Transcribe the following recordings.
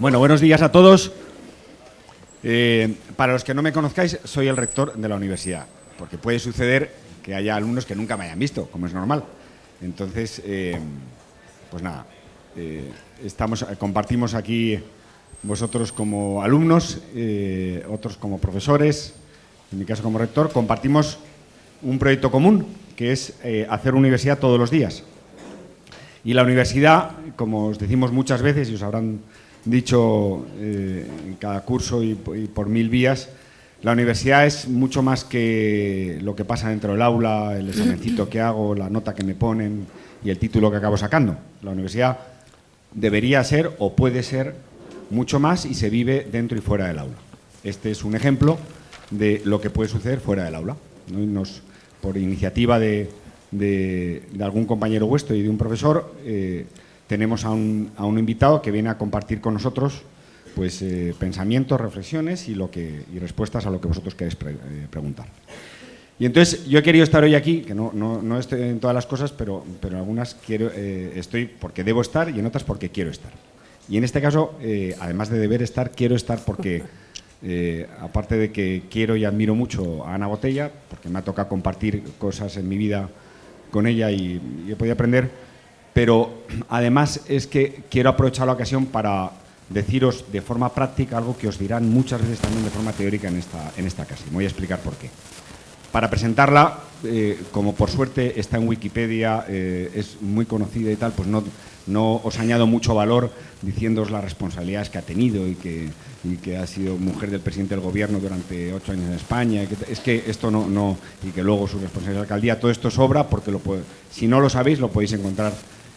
Bueno, buenos días a todos. Eh, para los que no me conozcáis, soy el rector de la universidad, porque puede suceder que haya alumnos que nunca me hayan visto, como es normal. Entonces, eh, pues nada, eh, estamos, compartimos aquí vosotros como alumnos, otros como profesores, en mi caso como rector, compartimos un proyecto común, que es hacer universidad todos los días. Y la universidad, como os decimos muchas veces y os habrán dicho eh, en cada curso y, por mil vías, la universidad es mucho más que lo que pasa dentro del aula, el examencito que hago, la nota que me ponen y el título que acabo sacando. La universidad debería ser o puede ser mucho más y se vive dentro y fuera del aula. Este es un ejemplo de lo que puede suceder fuera del aula. por iniciativa de, algún compañero vuestro y de un profesor, eh, tenemos a un, invitado que viene a compartir con nosotros pues, eh, pensamientos, reflexiones y, lo que, y respuestas a lo que vosotros queréis eh, preguntar. Y entonces yo he querido estar hoy aquí, que no, no, estoy en todas las cosas, pero, pero en algunas quiero, eh, estoy porque debo estar y en otras porque quiero estar. Y en este caso, además de deber estar, quiero estar porque, aparte de que quiero y admiro mucho a Ana Botella, porque me ha tocado compartir cosas en mi vida con ella y he podido aprender, pero además es que quiero aprovechar la ocasión para deciros de forma práctica algo que os dirán muchas veces también de forma teórica en esta, en esta casa. voy a explicar por qué. Para presentarla, eh, como por suerte está en Wikipedia, eh, es muy conocida y tal, pues no, no os añado mucho valor diciéndoos las responsabilidades que ha tenido y que, y que ha sido mujer del presidente del gobierno durante ocho años en España. es que esto no, no, y que luego su responsabilidad de alcaldía, todo esto sobra porque lo si no lo sabéis lo podéis encontrar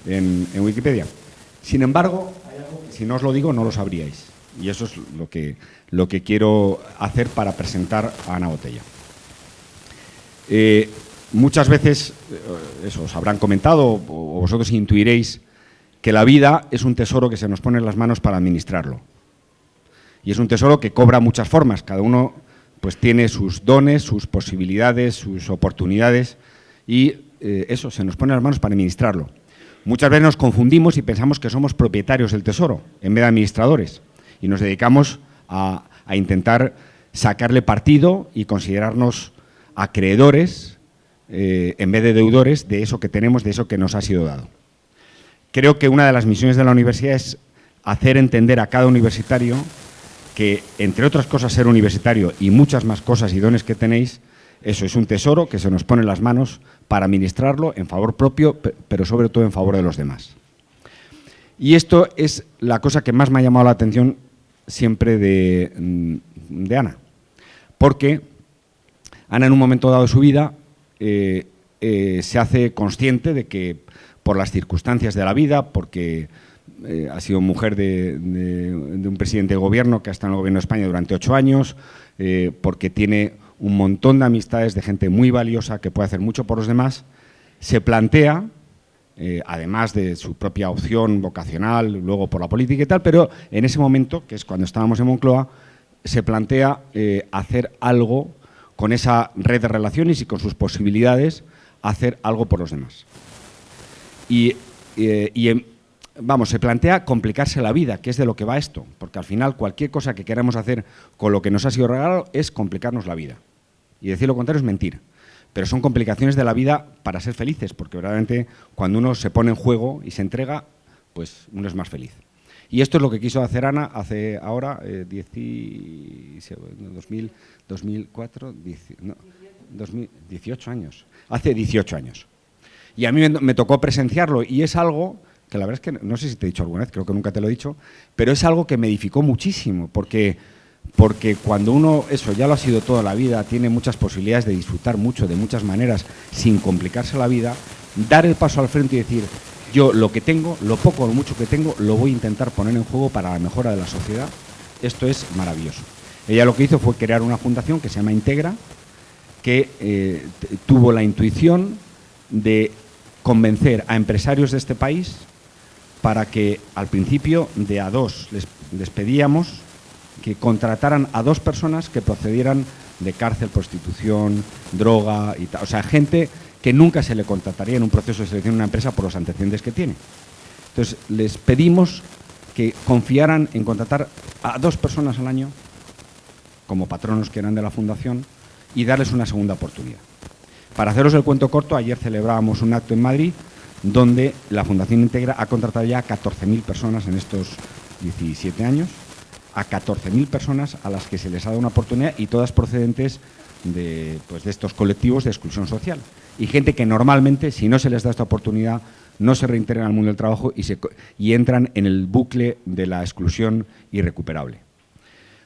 en, Wikipedia. Sin embargo, si no os lo digo, no lo sabríais. Y eso es lo que, lo que quiero hacer para presentar a Ana Botella. Eh, muchas veces, eh, eso, os habrán comentado o vosotros intuiréis que la vida es un tesoro que se nos pone en las manos para administrarlo. Y es un tesoro que cobra muchas formas. Cada uno pues, tiene sus dones, sus posibilidades, sus oportunidades y eh, eso, se nos pone en las manos para administrarlo. Muchas veces nos confundimos y pensamos que somos propietarios del tesoro en vez de administradores y nos dedicamos a, intentar sacarle partido y considerarnos acreedores eh, en vez de deudores de eso que tenemos, de eso que nos ha sido dado. Creo que una de las misiones de la universidad es hacer entender a cada universitario que, entre otras cosas, ser universitario y muchas más cosas y dones que tenéis, eso es un tesoro que se nos pone en las manos para administrarlo en favor propio, pero sobre todo en favor de los demás. Y esto es la cosa que más me ha llamado la atención siempre de, mm, Ana, porque Ana en un momento dado de su vida eh, eh, se hace consciente de que por las circunstancias de la vida, porque eh, ha sido mujer de, un presidente de gobierno que ha estado en el gobierno de España durante ocho años, porque tiene un montón de amistades de gente muy valiosa que puede hacer mucho por los demás, se plantea, eh, además de su propia opción vocacional, luego por la política y tal, pero en ese momento, que es cuando estábamos en Moncloa, se plantea eh, hacer algo con esa red de relaciones y con sus posibilidades, hacer algo por los demás. Y, eh, y vamos, se plantea complicarse la vida, que es de lo que va esto, porque al final cualquier cosa que queramos hacer con lo que nos ha sido regalado es complicarnos la vida. Y decir lo contrario es mentir. Pero son complicaciones de la vida para ser felices, porque verdaderamente cuando uno se pone en juego y se entrega, pues uno es más feliz. Y esto es lo que quiso hacer Ana hace ahora, eh, 2000, 2004, 18 años. Hace 18 años. Y a mí me tocó presenciarlo y es algo que la verdad es que no sé si te he dicho alguna vez, creo que nunca te lo he dicho, pero es algo que me edificó muchísimo, porque, porque cuando uno, eso ya lo ha sido toda la vida, tiene muchas posibilidades de disfrutar mucho de muchas maneras sin complicarse la vida, dar el paso al frente y decir, yo lo que tengo, lo poco o lo mucho que tengo, lo voy a intentar poner en juego para la mejora de la sociedad, esto es maravilloso. Ella lo que hizo fue crear una fundación que se llama Integra, que eh, tuvo la intuición de convencer a empresarios de este país para que al principio de a dos les, pedíamos que contrataran a dos personas que procedieran de cárcel, prostitución, droga y tal. O sea, gente que nunca se le contrataría en un proceso de selección en una empresa por los antecedentes que tiene. Entonces, les pedimos que confiaran en contratar a dos personas al año, como patronos que eran de la fundación, y darles una segunda oportunidad. Para haceros el cuento corto, ayer celebrábamos un acto en Madrid donde la Fundación Integra ha contratado ya a 14.000 personas en estos 17 años, a 14.000 personas a las que se les ha dado una oportunidad y todas procedentes de, pues, de estos colectivos de exclusión social. Y gente que normalmente, si no se les da esta oportunidad, no se reintegran al mundo del trabajo y, se, y entran en el bucle de la exclusión irrecuperable.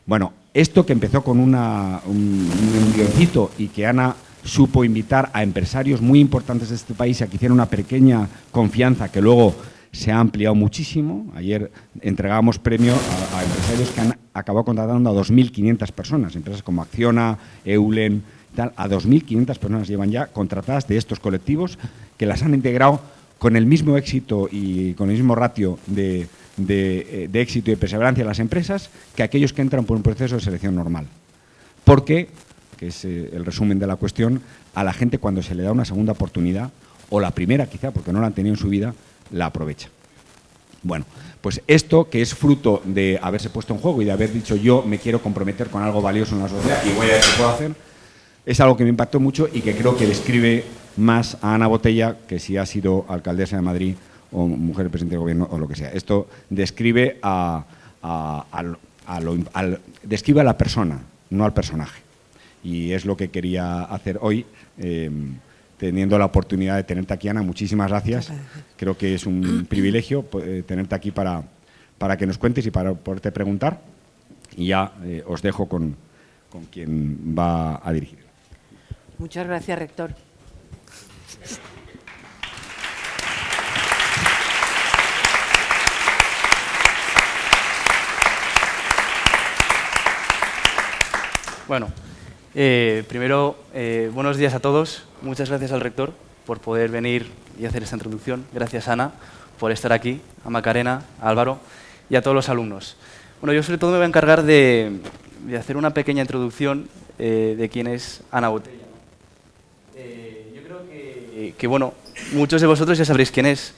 Bueno, esto que empezó con una, un, un y que Ana supo invitar a empresarios muy importantes de este país a que hicieran una pequeña confianza que luego se ha ampliado muchísimo. Ayer entregamos premio a, empresarios que han acabado contratando a 2.500 personas, empresas como Acciona, Eulen, tal, a 2.500 personas llevan ya contratadas de estos colectivos que las han integrado con el mismo éxito y con el mismo ratio de, de, eh, de éxito y perseverancia en las empresas que aquellos que entran por un proceso de selección normal. Porque, que es eh, el resumen de la cuestión, a la gente cuando se le da una segunda oportunidad, o la primera quizá, porque no la han tenido en su vida, la aprovecha. Bueno, pues esto que es fruto de haberse puesto en juego y de haber dicho yo me quiero comprometer con algo valioso en la sociedad y voy a ver qué puedo hacer, es algo que me impactó mucho y que creo que describe más a Ana Botella que si ha sido alcaldesa de Madrid o mujer presidente de gobierno o lo que sea. Esto describe a, a, a, lo, describe a la persona, no al personaje. Y es lo que quería hacer hoy. Eh, teniendo la oportunidad de tenerte aquí, Ana. Muchísimas gracias. Creo que es un privilegio eh, tenerte aquí para, para que nos cuentes y para poderte preguntar. Y ya eh, os dejo con, con quien va a dirigir. Muchas gracias, rector. Bueno, eh, primero, eh, buenos días a todos. Muchas gracias al rector por poder venir y hacer esta introducción. Gracias, Ana, por estar aquí, a Macarena, a Álvaro y a todos los alumnos. Bueno, yo sobre todo me voy a encargar de, hacer una pequeña introducción eh, de quién es Ana Botella. Yo creo que, que, bueno, muchos de vosotros ya sabréis quién es.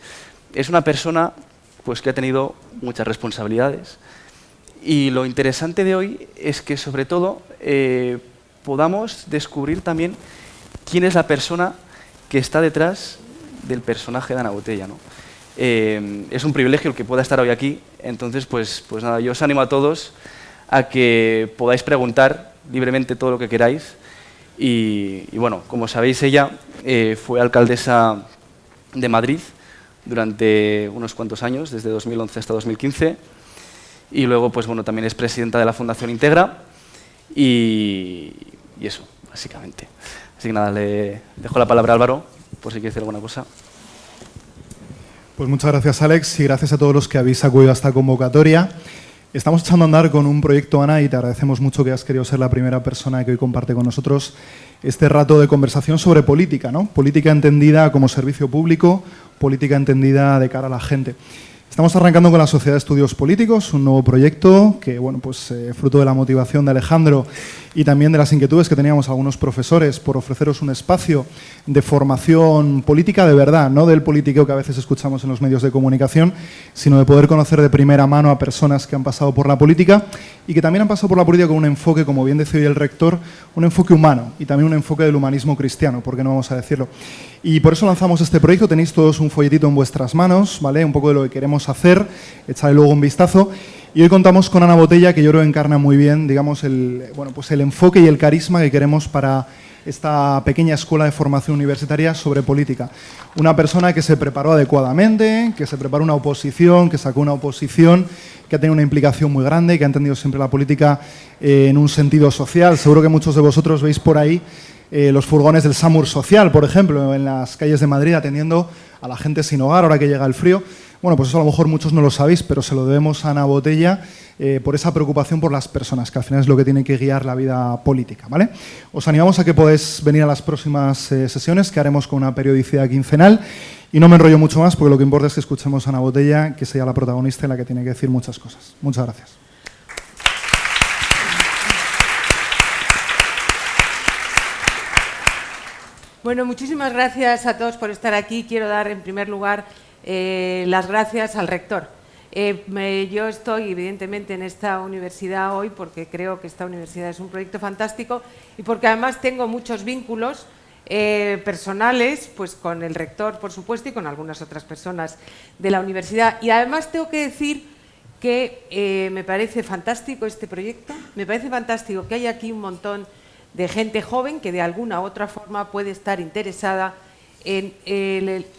Es una persona pues, que ha tenido muchas responsabilidades, y lo interesante de hoy es que, sobre todo, podamos descubrir también quién es la persona que está detrás del personaje de Ana Botella. ¿no? Eh, es un privilegio el que pueda estar hoy aquí, entonces, pues, pues nada, yo os animo a todos a que podáis preguntar libremente todo lo que queráis. Y, bueno, como sabéis, ella eh, fue alcaldesa de Madrid durante unos cuantos años, desde 2011 hasta 2015 y luego pues bueno, también es presidenta de la Fundación Integra y, eso, básicamente. Así que nada, le dejo la palabra a Álvaro, por si quiere decir alguna cosa. Pues muchas gracias, Alex, y gracias a todos los que habéis acudido a esta convocatoria. Estamos echando a andar con un proyecto, Ana, y te agradecemos mucho que has querido ser la primera persona que hoy comparte con nosotros este rato de conversación sobre política, ¿no? Política entendida como servicio público, política entendida de cara a la gente. Estamos arrancando con la Sociedad de Estudios Políticos, un nuevo proyecto que, bueno, pues eh, fruto de la motivación de Alejandro y también de las inquietudes que teníamos algunos profesores por ofreceros un espacio de formación política de verdad, no del politiqueo que a veces escuchamos en los medios de comunicación, sino de poder conocer de primera mano a personas que han pasado por la política y que también han pasado por la política con un enfoque, como bien decía hoy el rector, un enfoque humano y también un enfoque del humanismo cristiano, ¿por qué no vamos a decirlo? Y por eso lanzamos este proyecto, tenéis todos un folletito en vuestras manos, ¿vale? Un poco de lo que queremos hacer, echarle luego un vistazo. Y hoy contamos con Ana Botella, que yo creo encarna muy bien, digamos, el, bueno, pues el enfoque y el carisma que queremos para esta pequeña escuela de formación universitaria sobre política. Una persona que se preparó adecuadamente, que se preparó una oposición, que sacó una oposición, que ha tenido una implicación muy grande, que ha entendido siempre la política eh, en un sentido social. Seguro que muchos de vosotros veis por ahí eh, los furgones del SAMUR Social, por ejemplo, en las calles de Madrid atendiendo a la gente sin hogar ahora que llega el frío. Bueno, pues eso a lo mejor muchos no lo sabéis, pero se lo debemos a Ana Botella eh, por esa preocupación por las personas, que al final es lo que tiene que guiar la vida política. ¿vale? Os animamos a que podáis venir a las próximas eh, sesiones que haremos con una periodicidad quincenal. Y no me enrollo mucho más porque lo que importa es que escuchemos a Ana Botella, que sea la protagonista y la que tiene que decir muchas cosas. Muchas gracias. Bueno, muchísimas gracias a todos por estar aquí. Quiero dar en primer lugar eh, las gracias al rector. Eh, yo estoy evidentemente en esta universidad hoy porque creo que esta universidad es un proyecto fantástico y porque además tengo muchos vínculos eh, personales pues con el rector, por supuesto, y con algunas otras personas de la universidad. Y además tengo que decir que me parece fantástico este proyecto, me parece fantástico que haya aquí un montón de gente joven que de alguna u otra forma puede estar interesada en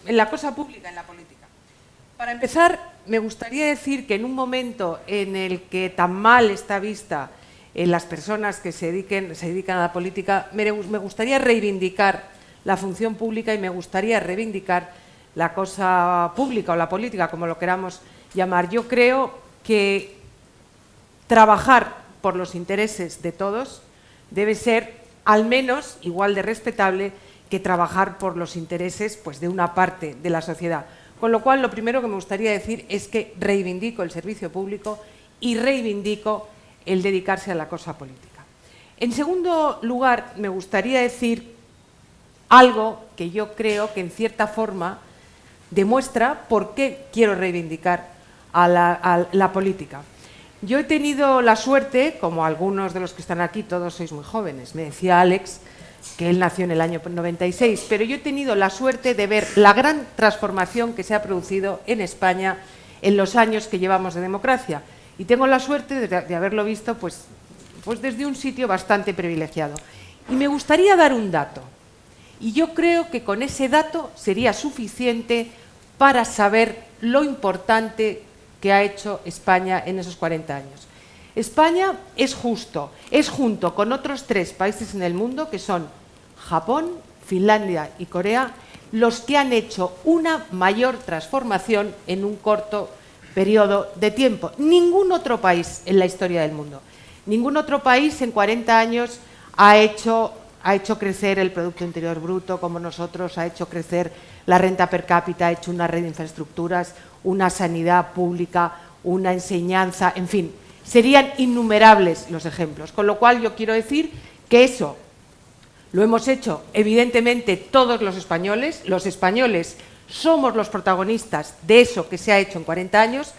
la cosa pública, en la política. Para empezar, me gustaría decir que en un momento en el que tan mal está vista en las personas que se, dediquen, dedican a la política, me, gustaría reivindicar la función pública y me gustaría reivindicar la cosa pública o la política, como lo queramos llamar. Yo creo que trabajar por los intereses de todos debe ser al menos igual de respetable que trabajar por los intereses pues, de una parte de la sociedad. Con lo cual, lo primero que me gustaría decir es que reivindico el servicio público y reivindico el dedicarse a la cosa política. En segundo lugar, me gustaría decir algo que yo creo que en cierta forma demuestra por qué quiero reivindicar a la, política. Yo he tenido la suerte, como algunos de los que están aquí, todos sois muy jóvenes, me decía Alex, que él nació en el año 96, pero yo he tenido la suerte de ver la gran transformación que se ha producido en España en los años que llevamos de democracia. Y tengo la suerte de, haberlo visto pues, pues desde un sitio bastante privilegiado. Y me gustaría dar un dato. Y yo creo que con ese dato sería suficiente para saber lo importante que ha hecho España en esos 40 años. España es justo, es junto con otros tres países en el mundo que son Japón, Finlandia y Corea, los que han hecho una mayor transformación en un corto periodo de tiempo. Ningún otro país en la historia del mundo, ningún otro país en 40 años ha hecho, ha hecho crecer el Producto Interior Bruto como nosotros, ha hecho crecer la renta per cápita, ha hecho una red de infraestructuras, una sanidad pública, una enseñanza, en fin, serían innumerables los ejemplos. Con lo cual yo quiero decir que eso lo hemos hecho evidentemente todos los españoles. Los españoles somos los protagonistas de eso que se ha hecho en 40 años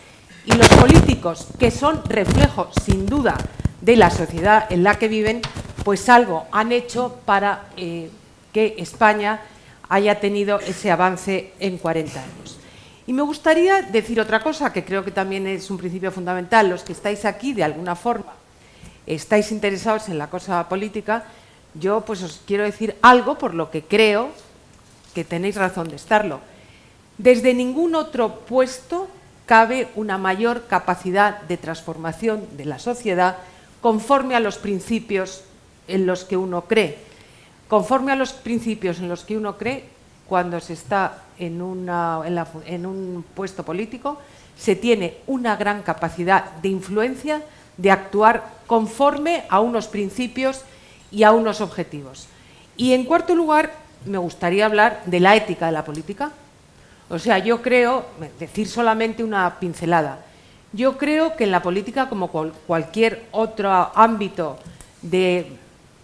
y los políticos, que son reflejo sin duda de la sociedad en la que viven, pues algo han hecho para eh, que España haya tenido ese avance en 40 años. Y me gustaría decir otra cosa, que creo que también es un principio fundamental. Los que estáis aquí, de alguna forma, estáis interesados en la cosa política, yo pues os quiero decir algo por lo que creo que tenéis razón de estarlo. Desde ningún otro puesto cabe una mayor capacidad de transformación de la sociedad conforme a los principios en los que uno cree. Conforme a los principios en los que uno cree, cuando se está en, un puesto político, se tiene una gran capacidad de influencia, de actuar conforme a unos principios y a unos objetivos. Y en cuarto lugar, me gustaría hablar de la ética de la política. O sea, yo creo, decir solamente una pincelada, yo creo que en la política, como cualquier otro ámbito de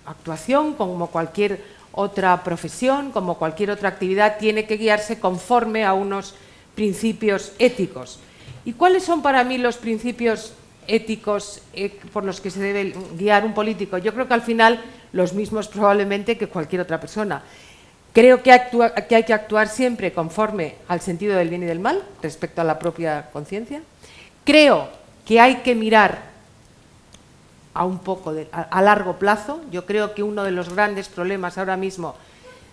actuación, como cualquier otra profesión, como cualquier otra actividad, tiene que guiarse conforme a unos principios éticos. ¿Y cuáles son para mí los principios éticos eh, por los que se debe guiar un político? Yo creo que al final los mismos probablemente que cualquier otra persona. Creo que, que hay que actuar siempre conforme al sentido del bien y del mal respecto a la propia conciencia. Creo que hay que mirar a un poco a, largo plazo. Yo creo que uno de los grandes problemas ahora mismo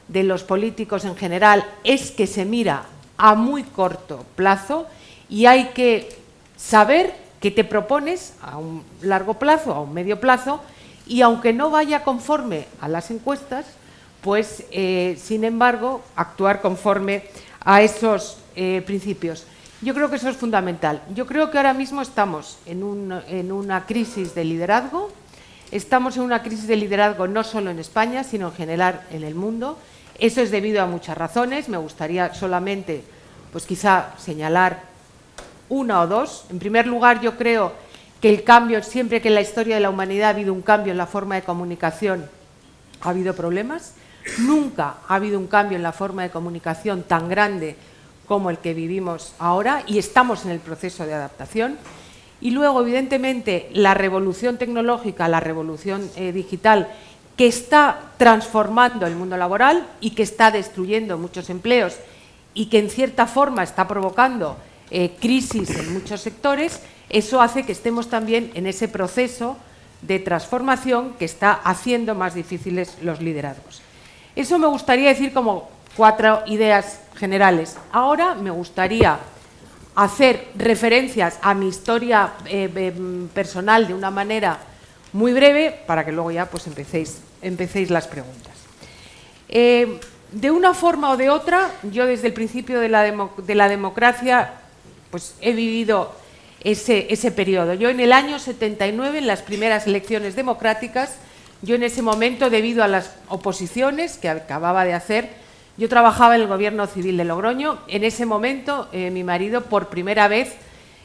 de los políticos en general es que se mira a muy corto plazo y hay que saber qué te propones a un largo plazo, a un medio plazo, y aunque no vaya conforme a las encuestas, pues, eh, sin embargo, actuar conforme a esos eh, principios. Yo creo que eso es fundamental. Yo creo que ahora mismo estamos en, una crisis de liderazgo. Estamos en una crisis de liderazgo no solo en España, sino en general en el mundo. Eso es debido a muchas razones. Me gustaría solamente, pues quizá, señalar una o dos. En primer lugar, yo creo que el cambio, siempre que en la historia de la humanidad ha habido un cambio en la forma de comunicación, ha habido problemas. Nunca ha habido un cambio en la forma de comunicación tan grande como el que vivimos ahora y estamos en el proceso de adaptación. Y luego, evidentemente, la revolución tecnológica, la revolución eh, digital, que está transformando el mundo laboral y que está destruyendo muchos empleos y que en cierta forma está provocando eh, crisis en muchos sectores, eso hace que estemos también en ese proceso de transformación que está haciendo más difíciles los liderazgos. Eso me gustaría decir como cuatro ideas generales. Ahora me gustaría hacer referencias a mi historia eh, em, personal de una manera muy breve para que luego ya pues empecéis, empecéis las preguntas. Eh, de una forma o de otra, yo desde el principio de la, de la democracia pues he vivido ese, ese periodo. Yo en el año 79, en las primeras elecciones democráticas, yo en ese momento, debido a las oposiciones que acababa de hacer, yo trabajaba en el gobierno civil de Logroño. En ese momento, eh, mi marido por primera vez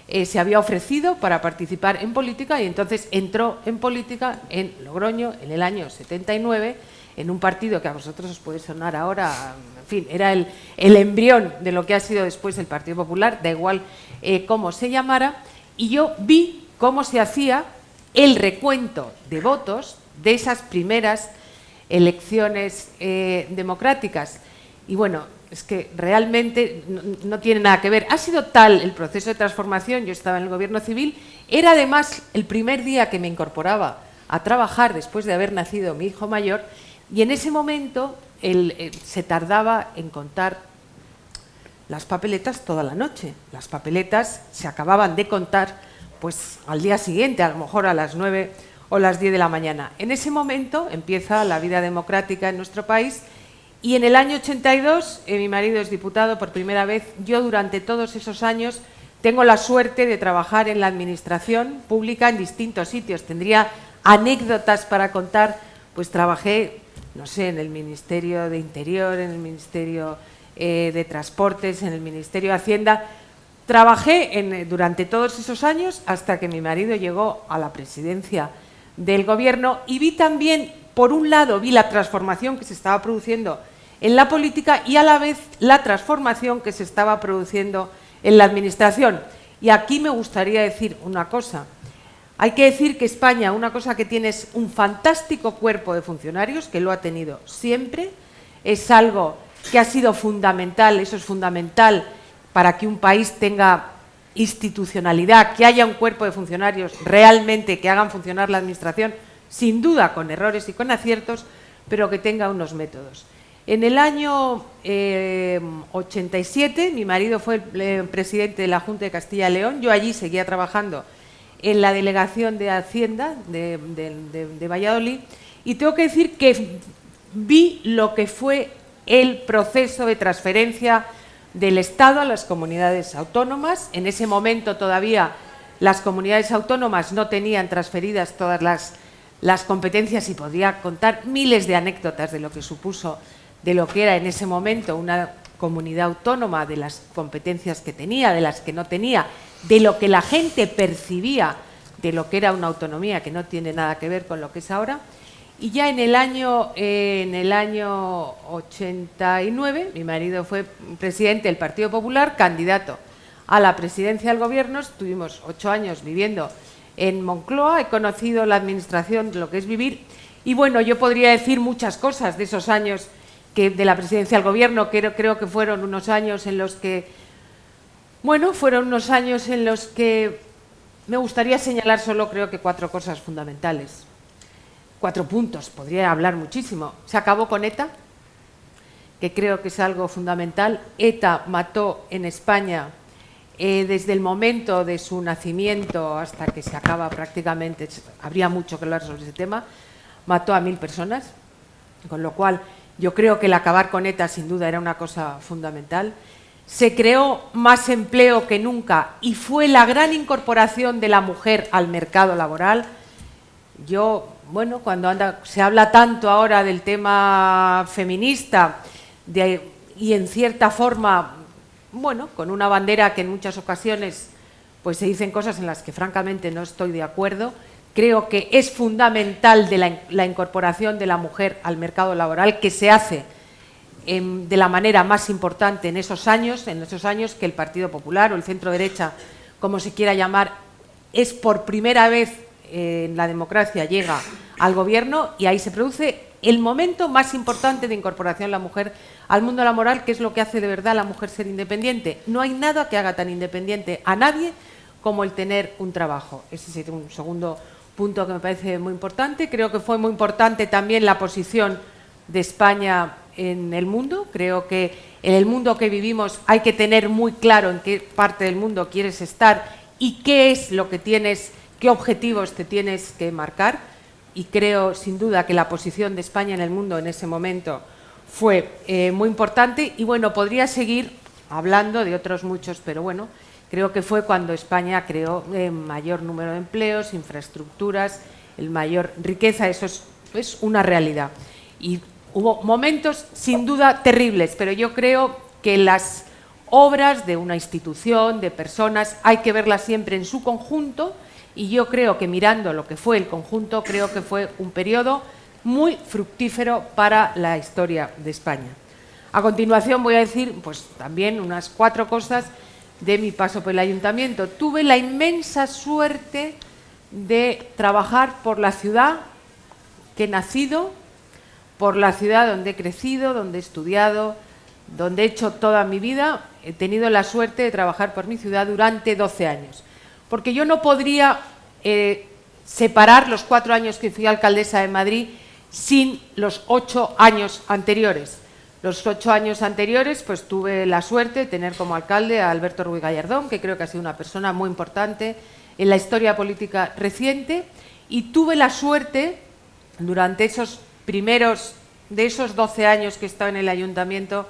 eh, se había ofrecido para participar en política y entonces entró en política en Logroño en el año 79 en un partido que a vosotros os puede sonar ahora, en fin, era el, embrión de lo que ha sido después el Partido Popular, da igual eh, cómo se llamara, y yo vi cómo se hacía el recuento de votos de esas primeras elecciones democráticas. Y bueno, es que realmente no, tiene nada que ver. Ha sido tal el proceso de transformación, yo estaba en el gobierno civil, era además el primer día que me incorporaba a trabajar después de haber nacido mi hijo mayor, y en ese momento él, eh, se tardaba en contar las papeletas toda la noche. Las papeletas se acababan de contar pues al día siguiente, a lo mejor a las 9 o las 10 de la mañana. En ese momento empieza la vida democrática en nuestro país y en el año 82, eh, mi marido es diputado por primera vez, yo durante todos esos años tengo la suerte de trabajar en la administración pública en distintos sitios. Tendría anécdotas para contar, pues trabajé, no sé, en el Ministerio de Interior, en el Ministerio eh, de Transportes, en el Ministerio de Hacienda. Trabajé en, durante todos esos años hasta que mi marido llegó a la presidencia del Gobierno y vi también por un lado vi la transformación que se estaba produciendo en la política y a la vez la transformación que se estaba produciendo en la administración. Y aquí me gustaría decir una cosa. Hay que decir que España, una cosa que tiene es un fantástico cuerpo de funcionarios, que lo ha tenido siempre, es algo que ha sido fundamental, eso es fundamental para que un país tenga institucionalidad, que haya un cuerpo de funcionarios realmente que hagan funcionar la administración, sin duda con errores y con aciertos, pero que tenga unos métodos. En el año 87, eh, mi marido fue eh, presidente de la Junta de Castilla y León, yo allí seguía trabajando en la delegación de Hacienda de, Valladolid, y tengo que decir que vi lo que fue el proceso de transferencia del Estado a las comunidades autónomas. En ese momento todavía las comunidades autónomas no tenían transferidas todas las las competencias y podría contar miles de anécdotas de lo que supuso, de lo que era en ese momento una comunidad autónoma, de las competencias que tenía, de las que no tenía, de lo que la gente percibía de lo que era una autonomía que no tiene nada que ver con lo que es ahora. Y ya en el año, eh, en el año 89, mi marido fue presidente del Partido Popular, candidato a la presidencia del gobierno, estuvimos ocho años viviendo en Moncloa, he conocido la administración lo que es vivir y bueno, yo podría decir muchas cosas de esos años de la presidencia del gobierno, que creo que fueron unos años en los que, bueno, fueron unos años en los que me gustaría señalar solo creo que cuatro cosas fundamentales. Cuatro puntos, podría hablar muchísimo. Se acabó con ETA, que creo que es algo fundamental. ETA mató en España eh, desde el momento de su nacimiento hasta que se acaba prácticamente, habría mucho que hablar sobre ese tema, mató a mil personas, con lo cual yo creo que el acabar con ETA sin duda era una cosa fundamental. Se creó más empleo que nunca y fue la gran incorporación de la mujer al mercado laboral. Yo, bueno, cuando anda, se habla tanto ahora del tema feminista y en cierta forma bueno, con una bandera que en muchas ocasiones pues se dicen cosas en las que francamente no estoy de acuerdo. Creo que es fundamental de la, incorporación de la mujer al mercado laboral que se hace de la manera más importante en esos años, en esos años que el Partido Popular o el centro derecha, como se quiera llamar, es por primera vez eh, en la democracia llega al gobierno y ahí se produce el momento más importante de incorporación de la mujer al mundo laboral, que es lo que hace de verdad a la mujer ser independiente. No hay nada que haga tan independiente a nadie como el tener un trabajo. Ese es un segundo punto que me parece muy importante. Creo que fue muy importante también la posición de España en el mundo. Creo que en el mundo que vivimos hay que tener muy claro en qué parte del mundo quieres estar y qué es lo que tienes, qué objetivos te tienes que marcar. Y creo, sin duda, que la posición de España en el mundo en ese momento fue eh, muy importante. Y bueno, podría seguir hablando de otros muchos, pero bueno, creo que fue cuando España creó eh, mayor número de empleos, infraestructuras, el mayor riqueza, eso es, es una realidad. Y hubo momentos sin duda terribles, pero yo creo que las obras de una institución, de personas, hay que verlas siempre en su conjunto y yo creo que mirando lo que fue el conjunto, creo que fue un periodo muy fructífero para la historia de España. A continuación voy a decir pues, también unas cuatro cosas de mi paso por el ayuntamiento. Tuve la inmensa suerte de trabajar por la ciudad que he nacido, por la ciudad donde he crecido, donde he estudiado, donde he hecho toda mi vida. He tenido la suerte de trabajar por mi ciudad durante 12 años. Porque yo no podría eh, separar los cuatro años que fui alcaldesa de Madrid sin los ocho años anteriores. Los ocho años anteriores pues tuve la suerte de tener como alcalde a Alberto Ruiz Gallardón, que creo que ha sido una persona muy importante en la historia política reciente, y tuve la suerte durante esos primeros, de esos 12 años que estaba en el ayuntamiento,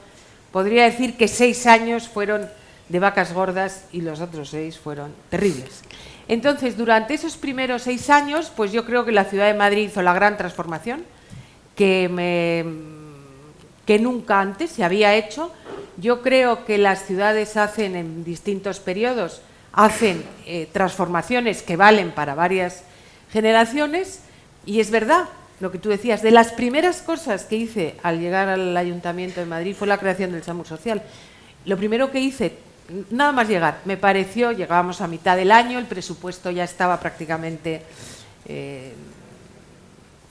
podría decir que seis años fueron de vacas gordas y los otros seis fueron terribles. Entonces, durante esos primeros seis años, pues yo creo que la ciudad de Madrid hizo la gran transformación que nunca antes se había hecho. Yo creo que las ciudades hacen en distintos periodos, hacen eh, transformaciones que valen para varias generaciones y es verdad lo que tú decías, de las primeras cosas que hice al llegar al Ayuntamiento de Madrid fue la creación del SAMUR Social. Lo primero que hice, nada más llegar, me pareció, llegábamos a mitad del año, el presupuesto ya estaba prácticamente, eh,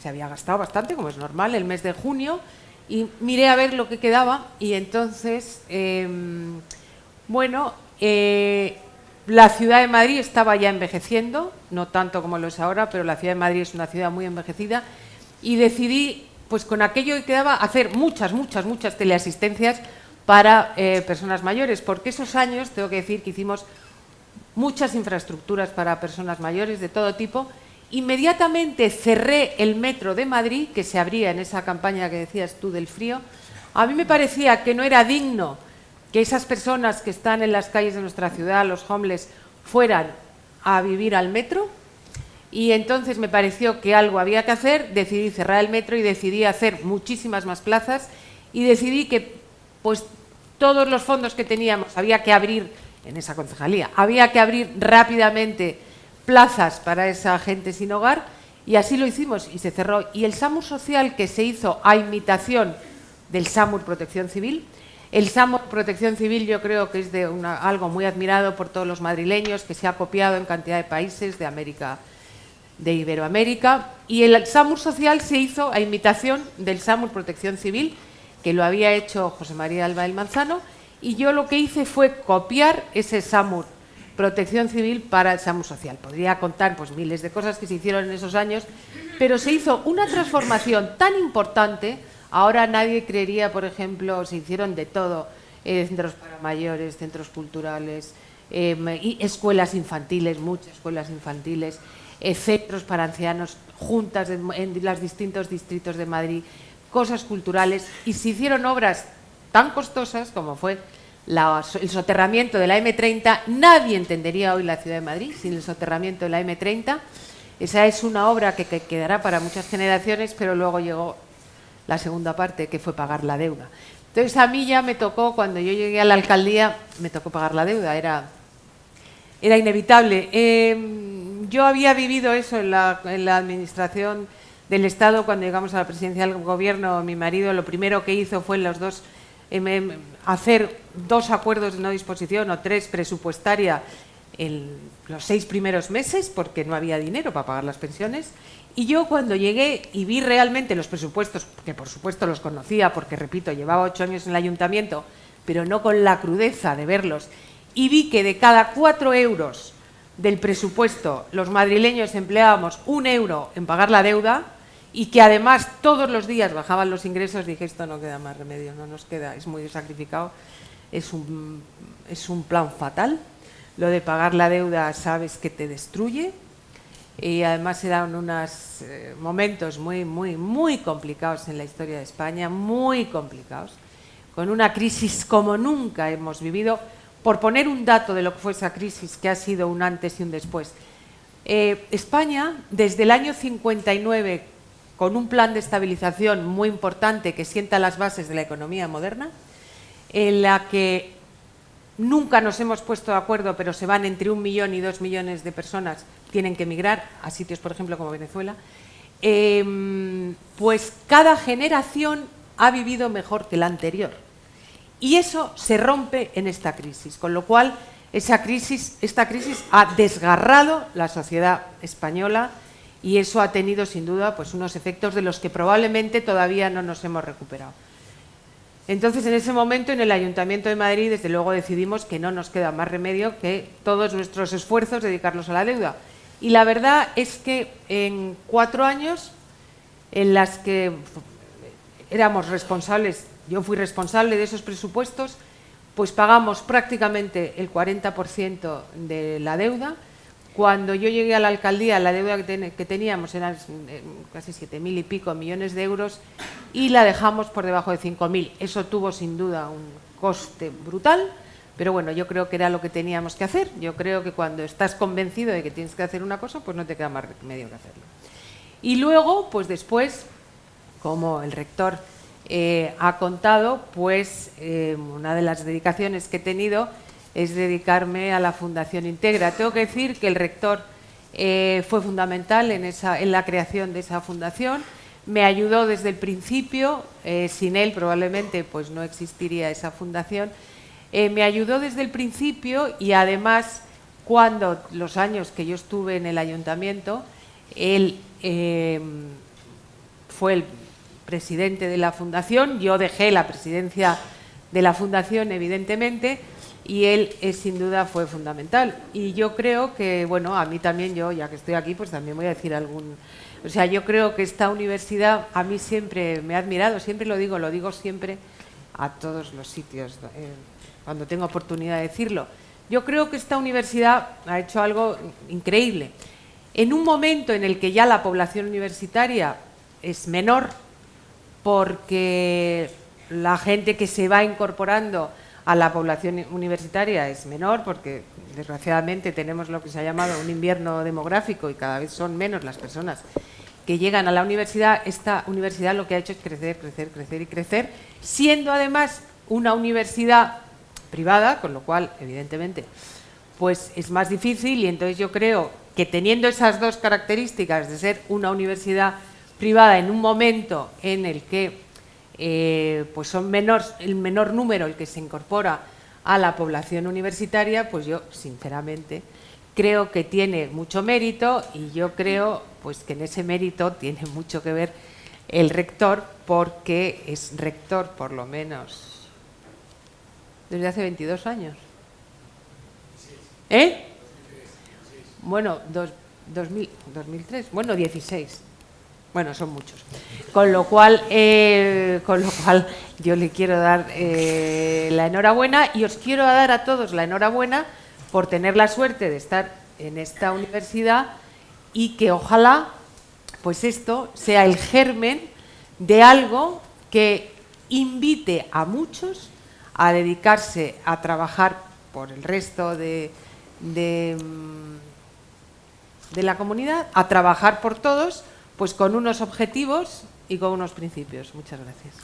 se había gastado bastante, como es normal, el mes de junio, y miré a ver lo que quedaba y entonces, em, bueno, eh, la ciudad de Madrid estaba ya envejeciendo, no tanto como lo es ahora, pero la ciudad de Madrid es una ciudad muy envejecida y decidí, pues con aquello que quedaba, hacer muchas, muchas, muchas teleasistencias para eh, personas mayores, porque esos años, tengo que decir que hicimos muchas infraestructuras para personas mayores de todo tipo Inmediatamente cerré el metro de Madrid, que se abría en esa campaña que decías tú del frío. A mí me parecía que no era digno que esas personas que están en las calles de nuestra ciudad, los homeless, fueran a vivir al metro. Y entonces me pareció que algo había que hacer, decidí cerrar el metro y decidí hacer muchísimas más plazas y decidí que pues todos los fondos que teníamos había que abrir en esa concejalía, había que abrir rápidamente plazas para esa gente sin hogar y así lo hicimos y se cerró. Y el SAMUR social que se hizo a imitación del SAMUR Protección Civil, el SAMUR Protección Civil yo creo que es de algo muy admirado por todos los madrileños, que se ha copiado en cantidad de países de América, de Iberoamérica, y el SAMUR social se hizo a imitación del SAMUR Protección Civil, que lo había hecho José María Alba del Manzano, y yo lo que hice fue copiar ese SAMUR protección civil para el SAMU social. Podría contar pues, miles de cosas que se hicieron en esos años, pero se hizo una transformación tan importante, ahora nadie creería, por ejemplo, se hicieron de todo, eh, centros para mayores, centros culturales, em, escuelas infantiles, muchas escuelas infantiles, eh, centros para ancianos, juntas en los distintos distritos de Madrid, cosas culturales, y se hicieron obras tan costosas como fue el soterramiento de la M30, nadie entendería hoy la ciudad de Madrid sin el soterramiento de la M30. Esa es una obra que, quedará para muchas generaciones, pero luego llegó la segunda parte, que fue pagar la deuda. Entonces a mí ya me tocó, cuando yo llegué a la alcaldía, me tocó pagar la deuda, era, era inevitable. Em, yo había vivido eso en la, en la administración del Estado, cuando llegamos a la presidencia del Gobierno, mi marido lo primero que hizo fue los dos em, em, hacer dos acuerdos de no disposición o tres presupuestaria en los seis primeros meses porque no había dinero para pagar las pensiones. Y yo cuando llegué y vi realmente los presupuestos, que por supuesto los conocía porque, repito, llevaba ocho años en el ayuntamiento, pero no con la crudeza de verlos, y vi que de cada cuatro euros del presupuesto los madrileños empleábamos un euro en pagar la deuda y que además todos los días bajaban los ingresos, dije, esto no queda más remedio, no nos queda, es muy sacrificado, es un, es un plan fatal. Lo de pagar la deuda sabes que te destruye y además se dan unos eh, momentos muy, muy, muy complicados en la historia de España, muy complicados, con una crisis como nunca hemos vivido, por poner un dato de lo que fue esa crisis, que ha sido un antes y un después. Eh, España, desde el año 59, con un plan de estabilización muy importante que sienta las bases de la economía moderna, en la que nunca nos hemos puesto de acuerdo, pero se van entre un millón y dos millones de personas, tienen que emigrar a sitios, por ejemplo, como Venezuela, em, pues cada generación ha vivido mejor que la anterior. Y eso se rompe en esta crisis, con lo cual esa crisis, esta crisis ha desgarrado la sociedad española y eso ha tenido sin duda pues, unos efectos de los que probablemente todavía no nos hemos recuperado. Entonces, en ese momento, en el Ayuntamiento de Madrid, desde luego decidimos que no nos queda más remedio que todos nuestros esfuerzos dedicarlos a la deuda. Y la verdad es que en cuatro años en las que éramos responsables yo fui responsable de esos presupuestos, pues pagamos prácticamente el 40% de la deuda. Cuando yo llegué a la alcaldía, la deuda que, teníamos eran eh, casi 7.000 y pico millones de euros y la dejamos por debajo de 5.000. Eso tuvo sin duda un coste brutal, pero bueno, yo creo que era lo que teníamos que hacer. Yo creo que cuando estás convencido de que tienes que hacer una cosa, pues no te queda más medio que hacerlo. Y luego, pues después, como el rector eh, ha contado, pues eh, una de las dedicaciones que he tenido es dedicarme a la Fundación Integra. Tengo que decir que el rector eh, fue fundamental en, esa, en la creación de esa fundación, me ayudó desde el principio, sin él probablemente pues no existiría esa fundación, me ayudó desde el principio y además cuando los años que yo estuve en el ayuntamiento, él fue el presidente de la Fundación, yo dejé la presidencia de la Fundación, evidentemente, y él eh, sin duda fue fundamental. Y yo creo que, bueno, a mí también, yo ya que estoy aquí, pues también voy a decir algún... O sea, yo creo que esta universidad a mí siempre me ha admirado, siempre lo digo, lo digo siempre a todos los sitios, eh, cuando tengo oportunidad de decirlo. Yo creo que esta universidad ha hecho algo increíble. En un momento en el que ya la población universitaria es menor, porque la gente que se va incorporando a la población universitaria es menor, porque desgraciadamente tenemos lo que se ha llamado un invierno demográfico y cada vez son menos las personas que llegan a la universidad. Esta universidad lo que ha hecho es crecer, crecer, crecer y crecer, siendo además una universidad privada, con lo cual, evidentemente, pues es más difícil y entonces yo creo que teniendo esas dos características de ser una universidad privada en un momento en el que eh, pues son el menor número el que se incorpora a la población universitaria, pues yo sinceramente creo que tiene mucho mérito y yo creo pues que en ese mérito tiene mucho que ver el rector porque es rector por lo menos desde hace 22 años. ¿Eh? Bueno, 2003, bueno, 16. Bueno, son muchos. Con lo cual, eh, con lo cual yo le quiero dar eh, la enhorabuena y os quiero dar a todos la enhorabuena por tener la suerte de estar en esta universidad y que ojalá pues esto sea el germen de algo que invite a muchos a dedicarse a trabajar por el resto de, de, mm, de la comunidad, a trabajar por todos, pues con unos objetivos y con unos principios. Muchas gracias.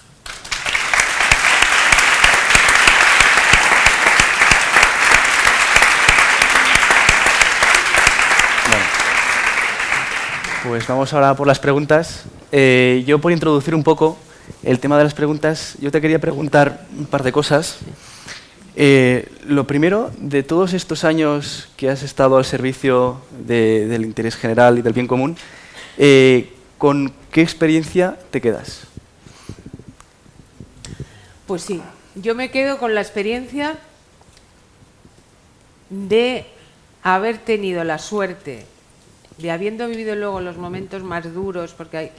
pues vamos ahora por las preguntas. eh, yo por introducir un poco el tema de las preguntas, yo te quería preguntar un par de cosas. Eh, lo primero, de todos estos años que has estado al servicio del interés general y del bien común, eh, ¿con qué experiencia te quedas? Pues sí, yo me quedo con la experiencia de haber tenido la suerte de habiendo vivido luego los momentos más duros, porque hay,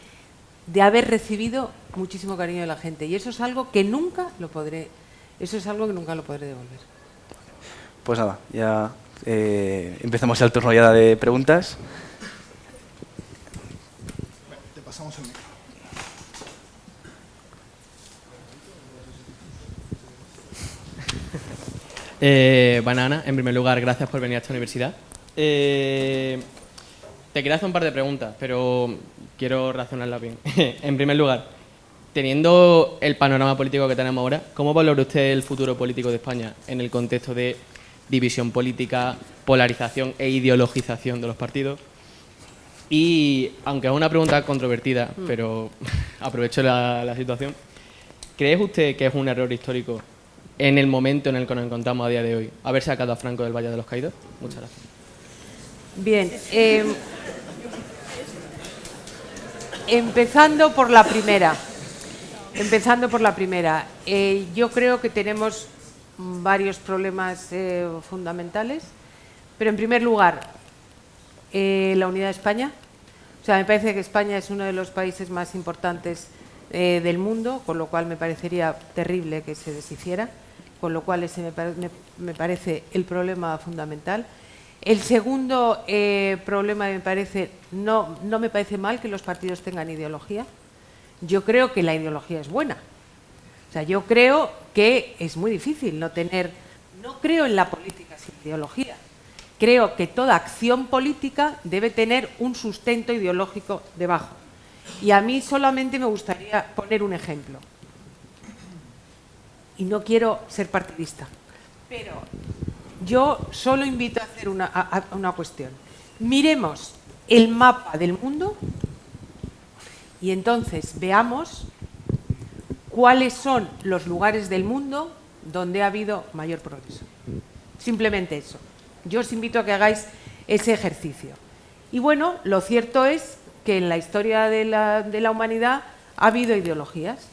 de haber recibido muchísimo cariño de la gente. Y eso es algo que nunca lo podré, eso es algo que nunca lo podré devolver. Pues nada, ya eh, empezamos el turno ya de preguntas. Pasamos el micro. Eh, Banana, en primer lugar, gracias por venir a esta universidad. Eh, te quería hacer un par de preguntas, pero quiero razonarlas bien. en primer lugar, teniendo el panorama político que tenemos ahora, ¿cómo valora usted el futuro político de España en el contexto de división política, polarización e ideologización de los partidos? Y, aunque es una pregunta controvertida, mm. pero aprovecho la, la situación, ¿cree usted que es un error histórico en el momento en el que nos encontramos a día de hoy haber sacado a Franco del Valle de los Caídos? Muchas gracias. Bien. Eh, empezando por la primera. Empezando por la primera. Eh, yo creo que tenemos varios problemas eh, fundamentales, pero en primer lugar, la unidad de España. O sea, me parece que España es uno de los países más importantes del mundo, con lo cual me parecería terrible que se deshiciera con lo cual ese me, parece el problema fundamental. El segundo eh, problema me parece, no, no me parece mal que los partidos tengan ideología. Yo creo que la ideología es buena. O sea, yo creo que es muy difícil no tener, no creo en la política sin ideología. Creo que toda acción política debe tener un sustento ideológico debajo. Y a mí solamente me gustaría poner un ejemplo y no quiero ser partidista, pero yo solo invito a hacer una, cuestión. Miremos el mapa del mundo y entonces veamos cuáles son los lugares del mundo donde ha habido mayor progreso. Simplemente eso. Yo os invito a que hagáis ese ejercicio. Y bueno, lo cierto es que en la historia de la, humanidad ha habido ideologías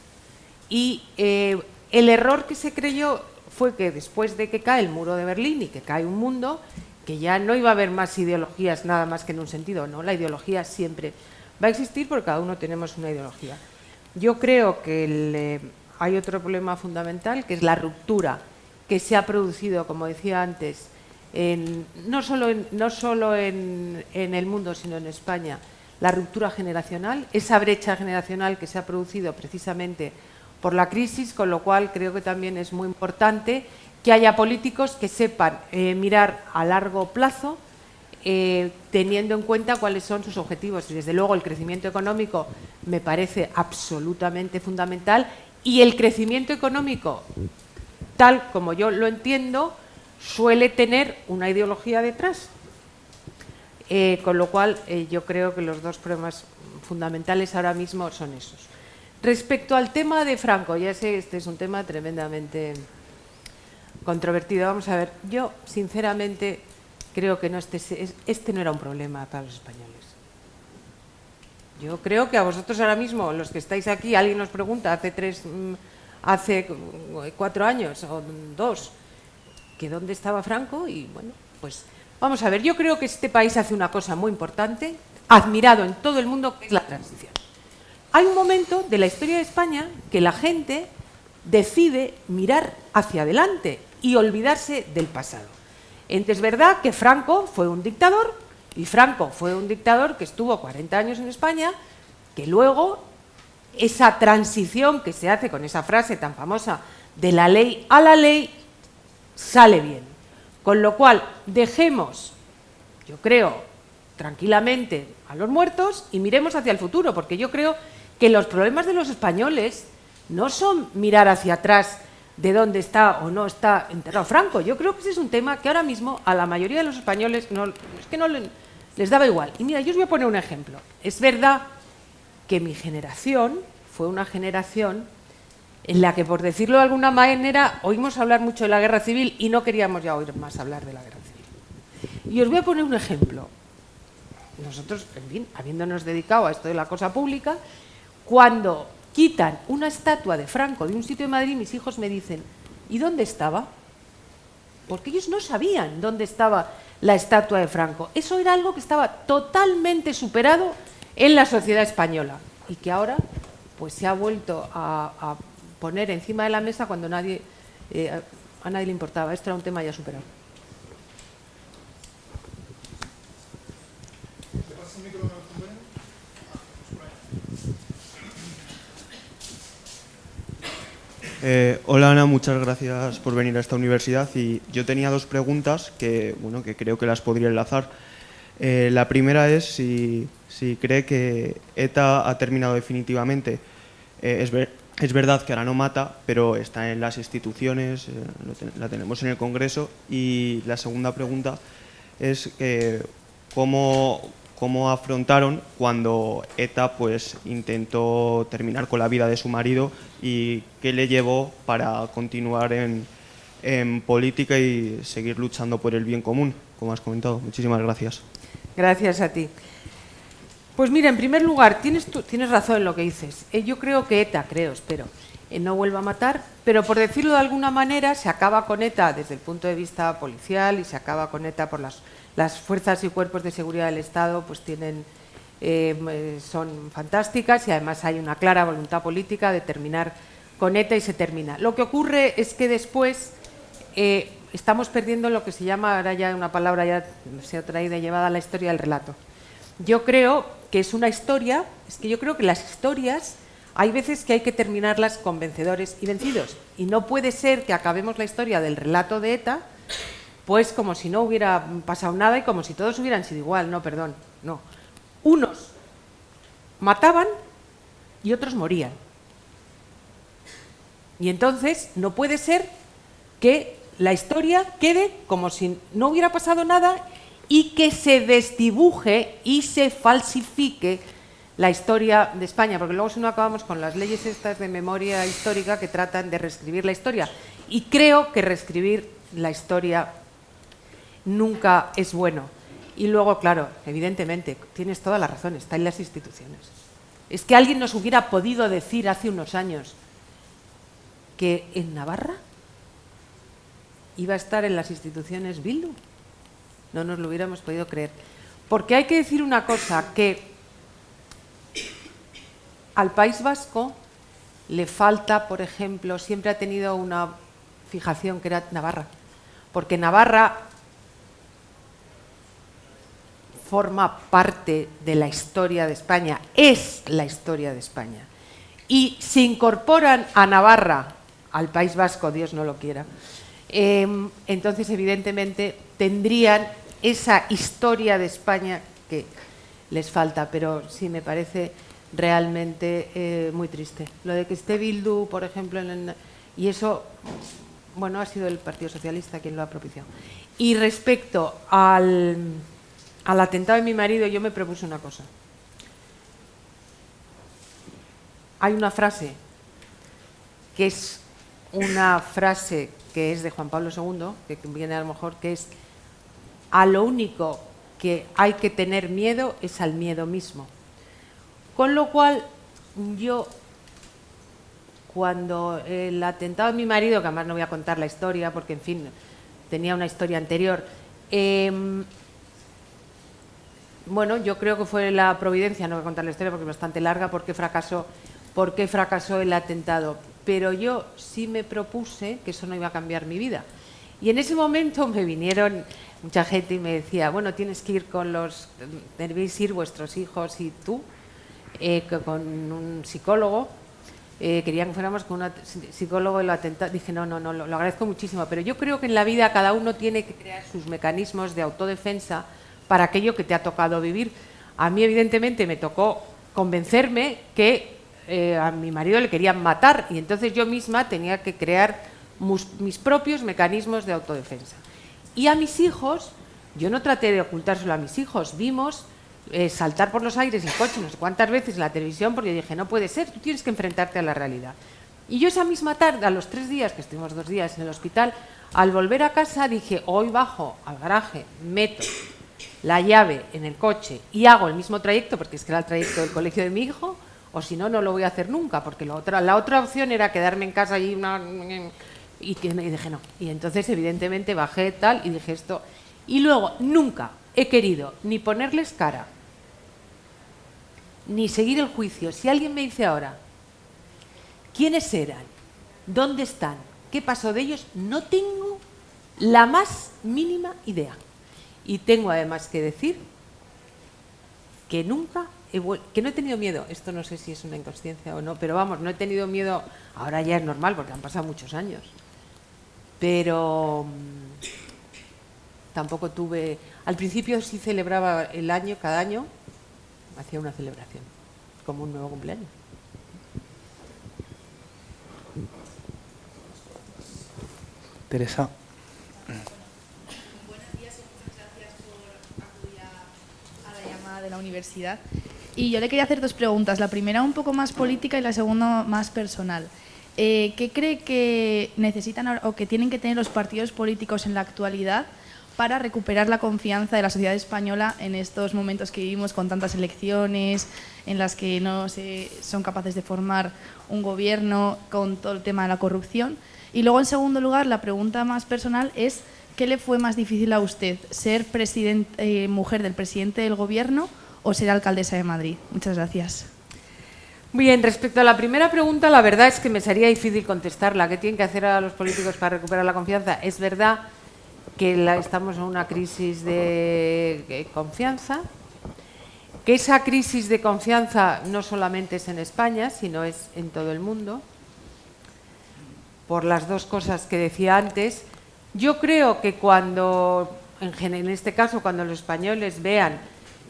y eh, el error que se creyó fue que después de que cae el muro de Berlín y que cae un mundo, que ya no iba a haber más ideologías nada más que en un sentido, no, la ideología siempre va a existir porque cada uno tenemos una ideología. Yo creo que eh, hay otro problema fundamental, que es la ruptura que se ha producido, como decía antes, no solo, no solo en el mundo, sino en España, la ruptura generacional, esa brecha generacional que se ha producido precisamente por la crisis, con lo cual creo que también es muy importante que haya políticos que sepan eh, mirar a largo plazo, eh, teniendo en cuenta cuáles son sus objetivos. Y desde luego el crecimiento económico me parece absolutamente fundamental y el crecimiento económico, tal como yo lo entiendo, suele tener una ideología detrás. Eh, con lo cual yo creo que los dos problemas fundamentales ahora mismo son esos. Respecto al tema de Franco, ya sé, este es un tema tremendamente controvertido. Vamos a ver, yo sinceramente creo que este, este no era un problema para los españoles. Yo creo que a vosotros ahora mismo, los que estáis aquí, alguien nos pregunta hace tres, mm, hace cuatro años o dos, que dónde estaba Franco y bueno, pues vamos a ver, yo creo que este país hace una cosa muy importante, admirado en todo el mundo, que es la transición hay un momento de la historia de España que la gente decide mirar hacia adelante y olvidarse del pasado. Es verdad que Franco fue un dictador, y Franco fue un dictador que estuvo 40 años en España, que luego esa transición que se hace con esa frase tan famosa de la ley a la ley sale bien. Con lo cual, dejemos, yo creo, tranquilamente a los muertos y miremos hacia el futuro, porque yo creo que los problemas de los españoles no son mirar hacia atrás de dónde está o no está enterrado Franco. Yo creo que ese es un tema que ahora mismo a la mayoría de los españoles no, es que no les daba igual. Y mira, yo os voy a poner un ejemplo. Es verdad que mi generación fue una generación en la que, por decirlo de alguna manera, oímos hablar mucho de la guerra civil y no queríamos ya oír más hablar de la guerra civil. Y os voy a poner un ejemplo. Nosotros, en fin, habiéndonos dedicado a esto de la cosa pública, cuando quitan una estatua de Franco de un sitio de Madrid, mis hijos me dicen, ¿y dónde estaba? Porque ellos no sabían dónde estaba la estatua de Franco. Eso era algo que estaba totalmente superado en la sociedad española y que ahora pues se ha vuelto a, poner encima de la mesa cuando nadie, eh, a nadie le importaba. Esto era un tema ya superado. Eh, hola Ana, muchas gracias por venir a esta universidad y yo tenía dos preguntas que, bueno, que creo que las podría enlazar. Eh, la primera es si, cree que ETA ha terminado definitivamente. Eh, es, es, verdad que ahora no mata, pero está en las instituciones, la tenemos en el Congreso. Y la segunda pregunta es cómo, cómo afrontaron cuando ETA pues, intentó terminar con la vida de su marido y qué le llevó para continuar en, política y seguir luchando por el bien común, como has comentado. Muchísimas gracias. Gracias a ti. Pues mira, en primer lugar, tienes, tienes razón en lo que dices. Eh, yo creo que ETA, creo, espero, eh, no vuelva a matar, pero por decirlo de alguna manera, se acaba con ETA desde el punto de vista policial y se acaba con ETA por las las fuerzas y cuerpos de seguridad del Estado pues tienen, eh, son fantásticas y además hay una clara voluntad política de terminar con ETA y se termina. Lo que ocurre es que después estamos perdiendo lo que se llama, ahora ya una palabra ya se ha traído y llevada a la historia del relato. Yo creo que es una historia, es que yo creo que las historias hay veces que hay que terminarlas con vencedores y vencidos. Y no puede ser que acabemos la historia del relato de ETA pues como si no hubiera pasado nada y como si todos hubieran sido igual. No, perdón, no. Unos mataban y otros morían. Y entonces no puede ser que la historia quede como si no hubiera pasado nada y que se desdibuje y se falsifique la historia de España, porque luego si no acabamos con las leyes estas de memoria histórica que tratan de reescribir la historia. Y creo que reescribir la historia nunca es bueno. Y luego, claro, evidentemente, tienes toda la razón, está en las instituciones. Es que alguien nos hubiera podido decir hace unos años que en Navarra iba a estar en las instituciones Bildu. No nos lo hubiéramos podido creer. Porque hay que decir una cosa, que al País Vasco le falta, por ejemplo, siempre ha tenido una fijación que era Navarra. Porque Navarra forma parte de la historia de España, es la historia de España. Y se incorporan a Navarra, al País Vasco, Dios no lo quiera, em, entonces evidentemente tendrían esa historia de España que les falta, pero sí me parece realmente eh, muy triste. Lo de que esté Bildu, por ejemplo, y eso, bueno, ha sido el Partido Socialista quien lo ha propiciado. Y respecto al al atentado de mi marido yo me propuse una cosa. Hay una frase que es una frase que es de Juan Pablo II, que viene a lo mejor, que es a lo único que hay que tener miedo es al miedo mismo. Con lo cual, yo, cuando el atentado de mi marido, que además no voy a contar la historia, porque en fin, tenía una historia anterior, eh, bueno, yo creo que fue la providencia, no voy a contar la historia porque es bastante larga, porque fracasó, porque fracasó el atentado. Pero yo sí me propuse que eso no iba a cambiar mi vida. Y en ese momento me vinieron mucha gente y me decía, bueno, tienes que ir con los, debéis ir vuestros hijos y tú, eh, con un psicólogo. Eh, querían que fuéramos con un psicólogo y lo atentado. Dije, no, no, no, lo agradezco muchísimo, pero yo creo que en la vida cada uno tiene que crear sus mecanismos de autodefensa para aquello que te ha tocado vivir. A mí, evidentemente, me tocó convencerme que eh, a mi marido le querían matar y entonces yo misma tenía que crear mis propios mecanismos de autodefensa. Y a mis hijos, yo no traté de ocultárselo a mis hijos, vimos eh, saltar por los aires el coche no sé cuántas veces en la televisión porque dije, no puede ser, tú tienes que enfrentarte a la realidad. Y yo esa misma tarde, a los tres días, que estuvimos dos días en el hospital, al volver a casa dije, hoy bajo al garaje, meto la llave en el coche y hago el mismo trayecto, porque es que era el trayecto del colegio de mi hijo, o si no, no lo voy a hacer nunca, porque la otra, la otra opción era quedarme en casa allí una, y, dije no. Y entonces, evidentemente, bajé tal y dije esto. Y luego, nunca he querido ni ponerles cara, ni seguir el juicio. Si alguien me dice ahora, ¿quiénes eran? ¿Dónde están? ¿Qué pasó de ellos? No tengo la más mínima idea. Y tengo además que decir que nunca he que no he tenido miedo, esto no sé si es una inconsciencia o no, pero vamos, no he tenido miedo, ahora ya es normal porque han pasado muchos años, pero mm, tampoco tuve, al principio sí celebraba el año, cada año, hacía una celebración, como un nuevo cumpleaños. Teresa. Buenos días y muchas gracias por acudir a, la llamada de la universidad. Y yo le quería hacer dos preguntas. La primera un poco más política y la segunda más personal. Eh, ¿Qué cree que necesitan o que tienen que tener los partidos políticos en la actualidad para recuperar la confianza de la sociedad española en estos momentos que vivimos con tantas elecciones, en las que no se, son capaces de formar un gobierno con todo el tema de la corrupción? Y luego, en segundo lugar, la pregunta más personal es ¿qué le fue más difícil a usted? ¿Ser eh, mujer del presidente del gobierno o ser alcaldesa de Madrid? Muchas gracias. Bien, respecto a la primera pregunta, la verdad es que me sería difícil contestarla. ¿Qué tienen que hacer a los políticos para recuperar la confianza? Es verdad que estamos en una crisis de confianza, que esa crisis de confianza no solamente es en España, sino es en todo el mundo por las dos cosas que decía antes. Yo creo que cuando, en, este caso, cuando los españoles vean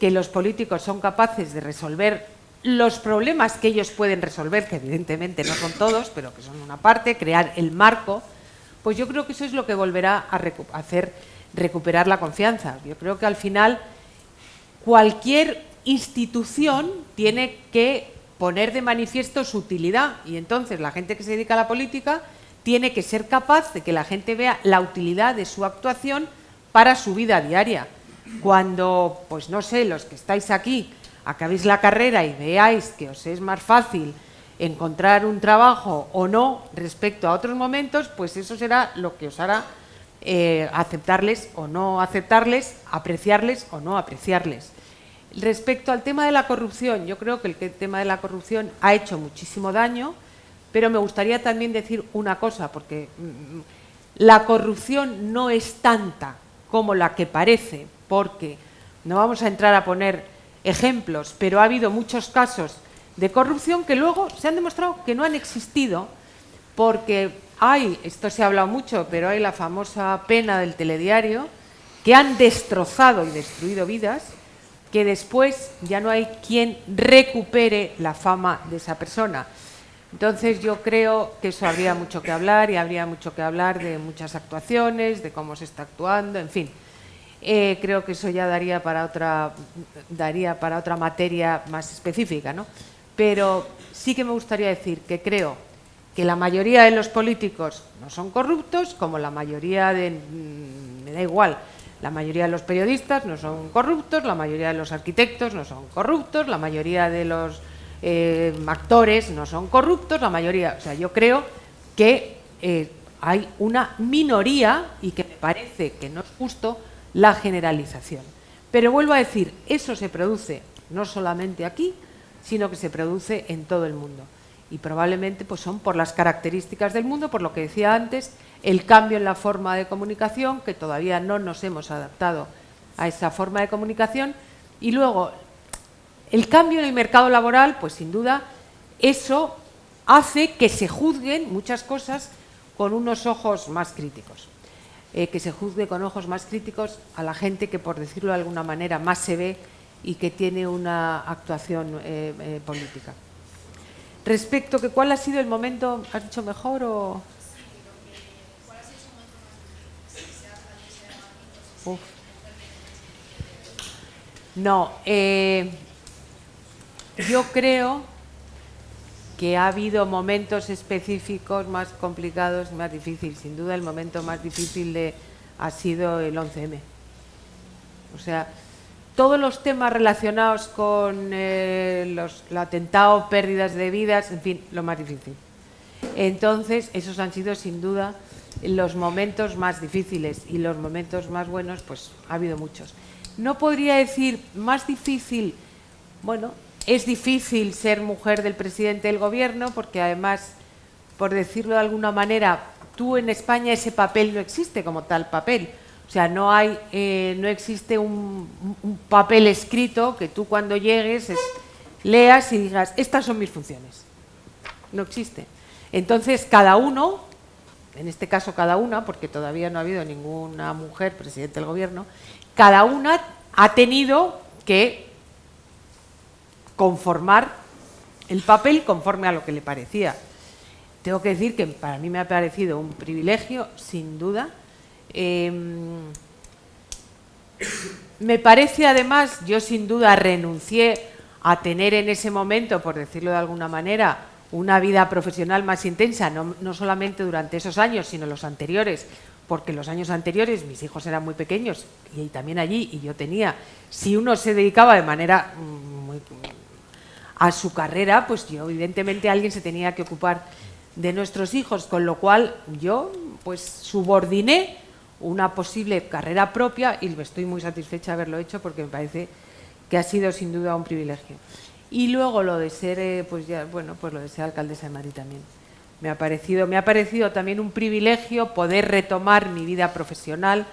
que los políticos son capaces de resolver los problemas que ellos pueden resolver, que evidentemente no son todos, pero que son una parte, crear el marco, pues yo creo que eso es lo que volverá a hacer recuperar la confianza. Yo creo que al final cualquier institución tiene que poner de manifiesto su utilidad y entonces la gente que se dedica a la política tiene que ser capaz de que la gente vea la utilidad de su actuación para su vida diaria. Cuando, pues no sé, los que estáis aquí, acabéis la carrera y veáis que os es más fácil encontrar un trabajo o no respecto a otros momentos, pues eso será lo que os hará eh, aceptarles o no aceptarles, apreciarles o no apreciarles. Respecto al tema de la corrupción, yo creo que el tema de la corrupción ha hecho muchísimo daño, pero me gustaría también decir una cosa, porque mm, la corrupción no es tanta como la que parece, porque no vamos a entrar a poner ejemplos, pero ha habido muchos casos de corrupción que luego se han demostrado que no han existido, porque hay, esto se ha hablado mucho, pero hay la famosa pena del telediario, que han destrozado y destruido vidas, que después ya no hay quien recupere la fama de esa persona. Entonces yo creo que eso habría mucho que hablar y habría mucho que hablar de muchas actuaciones, de cómo se está actuando, en fin. Eh, creo que eso ya daría para otra daría para otra materia más específica, ¿no? Pero sí que me gustaría decir que creo que la mayoría de los políticos no son corruptos, como la mayoría de mm, me da igual, la mayoría de los periodistas no son corruptos, la mayoría de los arquitectos no son corruptos, la mayoría de los eh, actores no son corruptos, la mayoría, o sea, yo creo que eh, hay una minoría y que me parece que no es justo la generalización. Pero vuelvo a decir, eso se produce no solamente aquí, sino que se produce en todo el mundo. Y probablemente pues, son por las características del mundo, por lo que decía antes, el cambio en la forma de comunicación, que todavía no nos hemos adaptado a esa forma de comunicación, y luego el cambio en el mercado laboral, pues sin duda, eso hace que se juzguen muchas cosas con unos ojos más críticos. Eh, que se juzgue con ojos más críticos a la gente que, por decirlo de alguna manera, más se ve y que tiene una actuación eh, eh, política. Respecto que cuál ha sido el momento, ¿has dicho mejor o...? No, eh, yo creo que ha habido momentos específicos más complicados, más difíciles. Sin duda el momento más difícil de, ha sido el 11M. O sea, todos los temas relacionados con eh, los, el atentado, pérdidas de vidas, en fin, lo más difícil. Entonces, esos han sido sin duda los momentos más difíciles y los momentos más buenos, pues ha habido muchos. No podría decir más difícil, bueno, es difícil ser mujer del presidente del gobierno porque además, por decirlo de alguna manera, tú en España ese papel no existe como tal papel. O sea, no, hay, eh, no existe un, papel escrito que tú cuando llegues leas y digas, estas son mis funciones. No existe. Entonces, cada uno, en este caso cada una, porque todavía no ha habido ninguna mujer presidente del gobierno, cada una ha tenido que conformar el papel conforme a lo que le parecía. Tengo que decir que para mí me ha parecido un privilegio, sin duda. Em, me parece además, yo sin duda renuncié a tener en ese momento, por decirlo de alguna manera, una vida profesional más intensa, no, no solamente durante esos años, sino los anteriores, porque los años anteriores mis hijos eran muy pequeños y también allí, y yo tenía, si uno se dedicaba de manera mm, muy, a su carrera, pues yo evidentemente alguien se tenía que ocupar de nuestros hijos, con lo cual yo pues subordiné una posible carrera propia y estoy muy satisfecha de haberlo hecho porque me parece que ha sido sin duda un privilegio. Y luego lo de ser, eh, pues ya, bueno, pues lo de ser alcaldesa de Madrid también. Me ha parecido, me ha parecido también un privilegio poder retomar mi vida profesional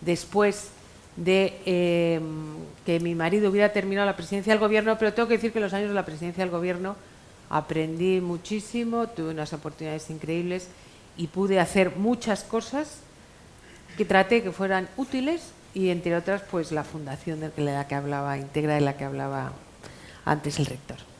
después de eh, que mi marido hubiera terminado la presidencia del gobierno, pero tengo que decir que los años de la presidencia del gobierno aprendí muchísimo, tuve unas oportunidades increíbles y pude hacer muchas cosas que traté que fueran útiles y entre otras pues la fundación de la que hablaba, Integra de la que hablaba antes el rector.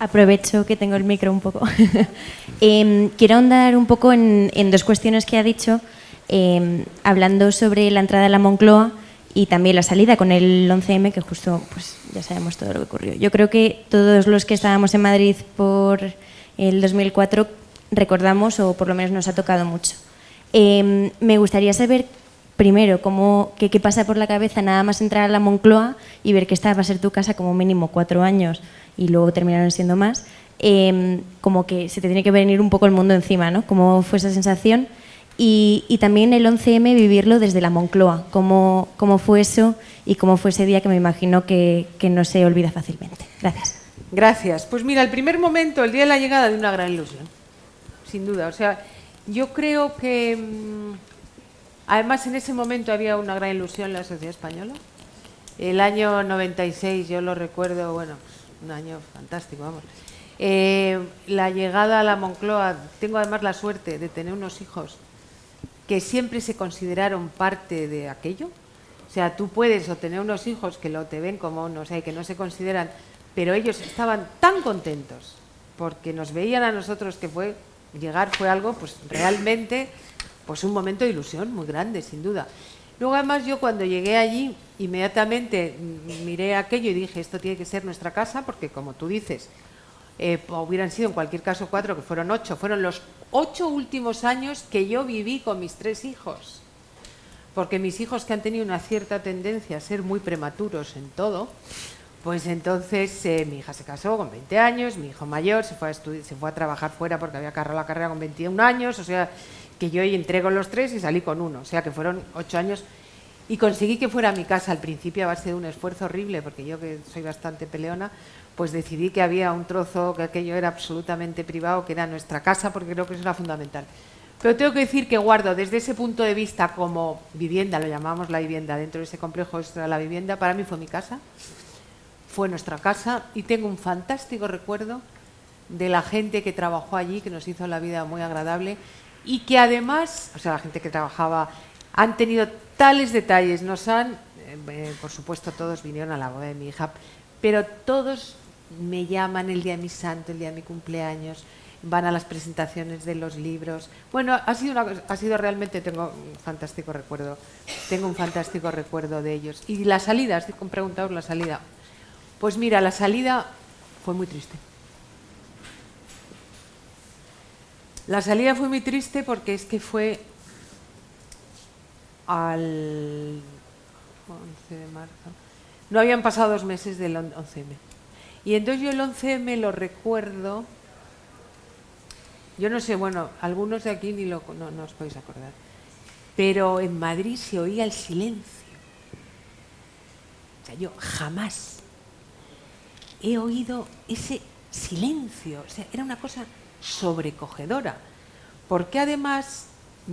Aprovecho que tengo el micro un poco. Em, quiero ahondar un poco en, dos cuestiones que ha dicho, em, hablando sobre la entrada a la Moncloa y también la salida con el 11M, que justo pues, ya sabemos todo lo que ocurrió. Yo creo que todos los que estábamos en Madrid por el 2004 recordamos, o por lo menos nos ha tocado mucho. Em, me gustaría saber primero cómo, qué, qué pasa por la cabeza nada más entrar a la Moncloa y ver que esta va a ser tu casa como mínimo cuatro años y luego terminaron siendo más, em, como que se te tiene que venir un poco el mundo encima, ¿no? ¿Cómo fue esa sensación? Y, también el 11M vivirlo desde la Moncloa, ¿cómo, cómo fue eso y cómo fue ese día que me imagino que, que no se olvida fácilmente. Gracias. Gracias. Pues mira, el primer momento, el día de la llegada, de una gran ilusión, sin duda. O sea, yo creo que, mm, además, en ese momento había una gran ilusión en la sociedad española. El año 96, yo lo recuerdo, bueno, un año fantástico, vamos. Eh, la llegada a la Moncloa, tengo además la suerte de tener unos hijos que siempre se consideraron parte de aquello. O sea, tú puedes tener unos hijos que lo te ven como, no sé, que no se consideran, pero ellos estaban tan contentos porque nos veían a nosotros que fue llegar fue algo, pues realmente, pues un momento de ilusión muy grande, sin duda. Luego además yo cuando llegué allí inmediatamente miré aquello y dije esto tiene que ser nuestra casa porque como tú dices eh, hubieran sido en cualquier caso cuatro que fueron ocho. Fueron los ocho últimos años que yo viví con mis tres hijos. Porque mis hijos que han tenido una cierta tendencia a ser muy prematuros en todo pues entonces eh, mi hija se casó con 20 años mi hijo mayor se fue a se fue a trabajar fuera porque había agarrado la carrera con 21 años o sea que yo entrego los tres y salí con uno, o sea que fueron ocho años y conseguí que fuera mi casa al principio a base de un esfuerzo horrible, porque yo que soy bastante peleona, pues decidí que había un trozo, que aquello era absolutamente privado, que era nuestra casa, porque creo que eso era fundamental. Pero tengo que decir que guardo desde ese punto de vista como vivienda, lo llamamos la vivienda, dentro de ese complejo extra la vivienda, para mí fue mi casa, fue nuestra casa y tengo un fantástico recuerdo de la gente que trabajó allí, que nos hizo la vida muy agradable y que además, o sea, la gente que trabajaba, han tenido tales detalles, nos han, eh, eh, por supuesto todos vinieron a la boda de mi hija, pero todos me llaman el día de mi santo, el día de mi cumpleaños, van a las presentaciones de los libros. Bueno, ha sido, una, ha sido realmente, tengo un fantástico recuerdo, tengo un fantástico recuerdo de ellos. Y la salida, estoy con preguntaros la salida. Pues mira, la salida fue muy triste. La salida fue muy triste porque es que fue al 11 de marzo. No habían pasado dos meses del 11M. Y entonces yo el 11M lo recuerdo yo no sé, bueno, algunos de aquí ni lo, no, os podéis acordar, pero en Madrid se oía el silencio. O sea, yo jamás he oído ese silencio. O sea, era una cosa sobrecogedora. Porque además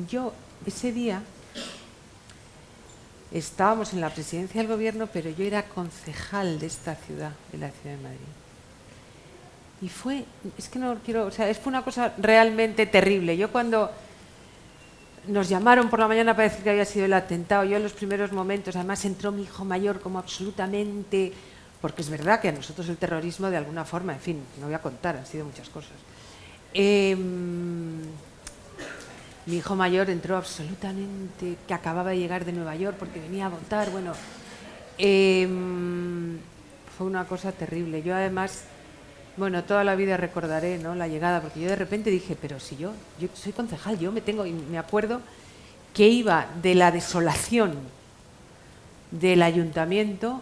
yo ese día estábamos en la presidencia del gobierno, pero yo era concejal de esta ciudad, de la ciudad de Madrid. Y fue, es que no quiero, o sea, fue una cosa realmente terrible. Yo cuando nos llamaron por la mañana para decir que había sido el atentado, yo en los primeros momentos, además entró mi hijo mayor como absolutamente, porque es verdad que a nosotros el terrorismo de alguna forma, en fin, no voy a contar, han sido muchas cosas. Em, mi hijo mayor entró absolutamente, que acababa de llegar de Nueva York porque venía a votar, bueno, em, fue una cosa terrible. Yo además bueno, toda la vida recordaré ¿no? la llegada, porque yo de repente dije, pero si yo, yo soy concejal, yo me tengo, y me acuerdo que iba de la desolación del ayuntamiento,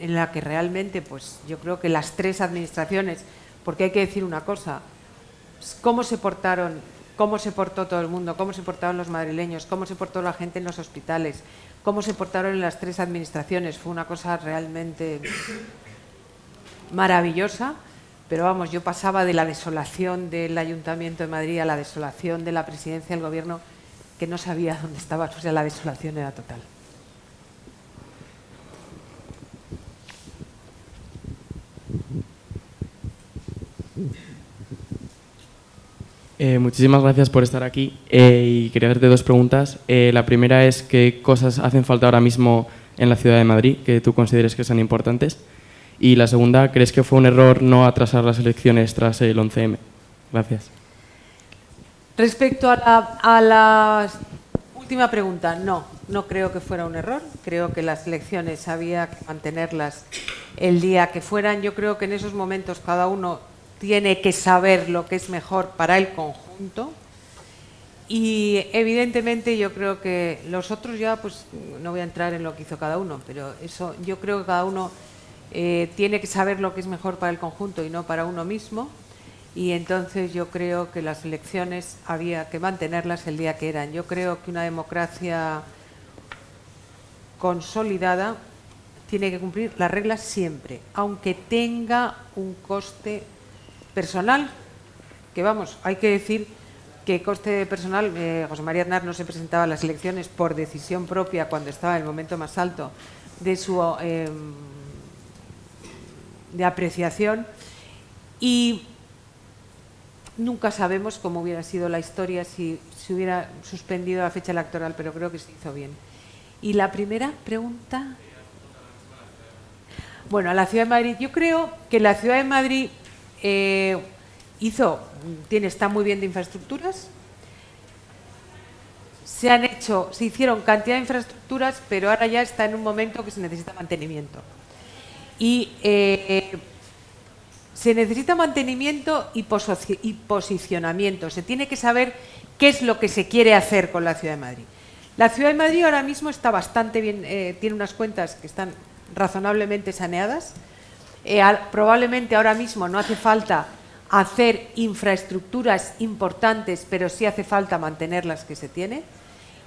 en la que realmente, pues yo creo que las tres administraciones, porque hay que decir una cosa, cómo se portaron, cómo se portó todo el mundo, cómo se portaron los madrileños, cómo se portó la gente en los hospitales, cómo se portaron en las tres administraciones, fue una cosa realmente maravillosa, pero vamos, yo pasaba de la desolación del Ayuntamiento de Madrid a la desolación de la presidencia del Gobierno, que no sabía dónde estaba, o sea, la desolación era total. Eh, muchísimas gracias por estar aquí eh, y quería hacerte dos preguntas. Eh, la primera es qué cosas hacen falta ahora mismo en la ciudad de Madrid que tú consideres que son importantes. Y la segunda, ¿crees que fue un error no atrasar las elecciones tras el 11M? Gracias. Respecto a la, última pregunta, no, no creo que fuera un error. Creo que las elecciones había que mantenerlas el día que fueran. Yo creo que en esos momentos cada uno tiene que saber lo que es mejor para el conjunto. Y evidentemente yo creo que los otros ya, pues no voy a entrar en lo que hizo cada uno, pero eso yo creo que cada uno eh, tiene que saber lo que es mejor para el conjunto y no para uno mismo. Y entonces yo creo que las elecciones había que mantenerlas el día que eran. Yo creo que una democracia consolidada tiene que cumplir las reglas siempre, aunque tenga un coste personal, que vamos, hay que decir que coste personal, eh, José María Aznar no se presentaba a las elecciones por decisión propia cuando estaba en el momento más alto de su eh, de apreciación y nunca sabemos cómo hubiera sido la historia si se hubiera suspendido la fecha electoral, pero creo que se hizo bien. Y la primera pregunta... Bueno, a la Ciudad de Madrid. Yo creo que la Ciudad de Madrid eh, hizo, tiene, está muy bien de infraestructuras. Se han hecho, se hicieron cantidad de infraestructuras, pero ahora ya está en un momento que se necesita mantenimiento y eh, se necesita mantenimiento y, posicionamiento. Se tiene que saber qué es lo que se quiere hacer con la Ciudad de Madrid. La Ciudad de Madrid ahora mismo está bastante bien, eh, tiene unas cuentas que están razonablemente saneadas. Eh, probablemente ahora mismo no hace falta hacer infraestructuras importantes, pero sí hace falta mantener las que se tiene.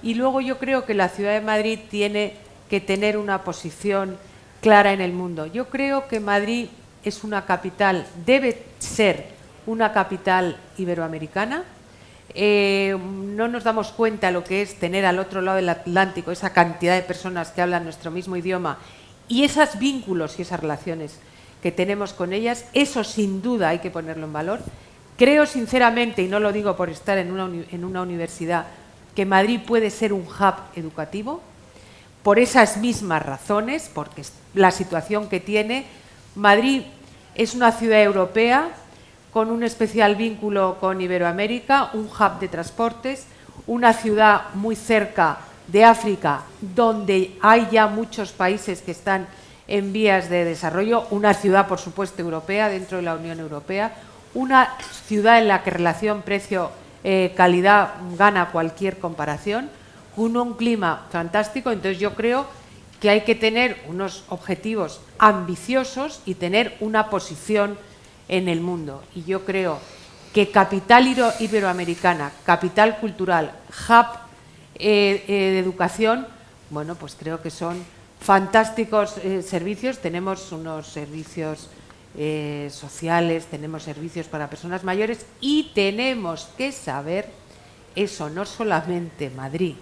Y luego yo creo que la Ciudad de Madrid tiene que tener una posición clara en el mundo. Yo creo que Madrid es una capital, debe ser una capital iberoamericana. Eh, no nos damos cuenta lo que es tener al otro lado del Atlántico esa cantidad de personas que hablan nuestro mismo idioma y esos vínculos y esas relaciones que tenemos con ellas, eso sin duda hay que ponerlo en valor. Creo sinceramente, y no lo digo por estar en una, en una universidad, que Madrid puede ser un hub educativo, por esas mismas razones, porque la situación que tiene, Madrid es una ciudad europea con un especial vínculo con Iberoamérica, un hub de transportes, una ciudad muy cerca de África, donde hay ya muchos países que están en vías de desarrollo, una ciudad, por supuesto, europea, dentro de la Unión Europea, una ciudad en la que relación precio-calidad gana cualquier comparación, con un clima fantástico, entonces yo creo que hay que tener unos objetivos ambiciosos y tener una posición en el mundo. Y yo creo que capital iberoamericana, capital cultural, hub eh, eh, de educación, bueno, pues creo que son fantásticos eh, servicios. Tenemos unos servicios sociales, tenemos servicios para personas mayores y tenemos que saber eso, no solamente Madrid.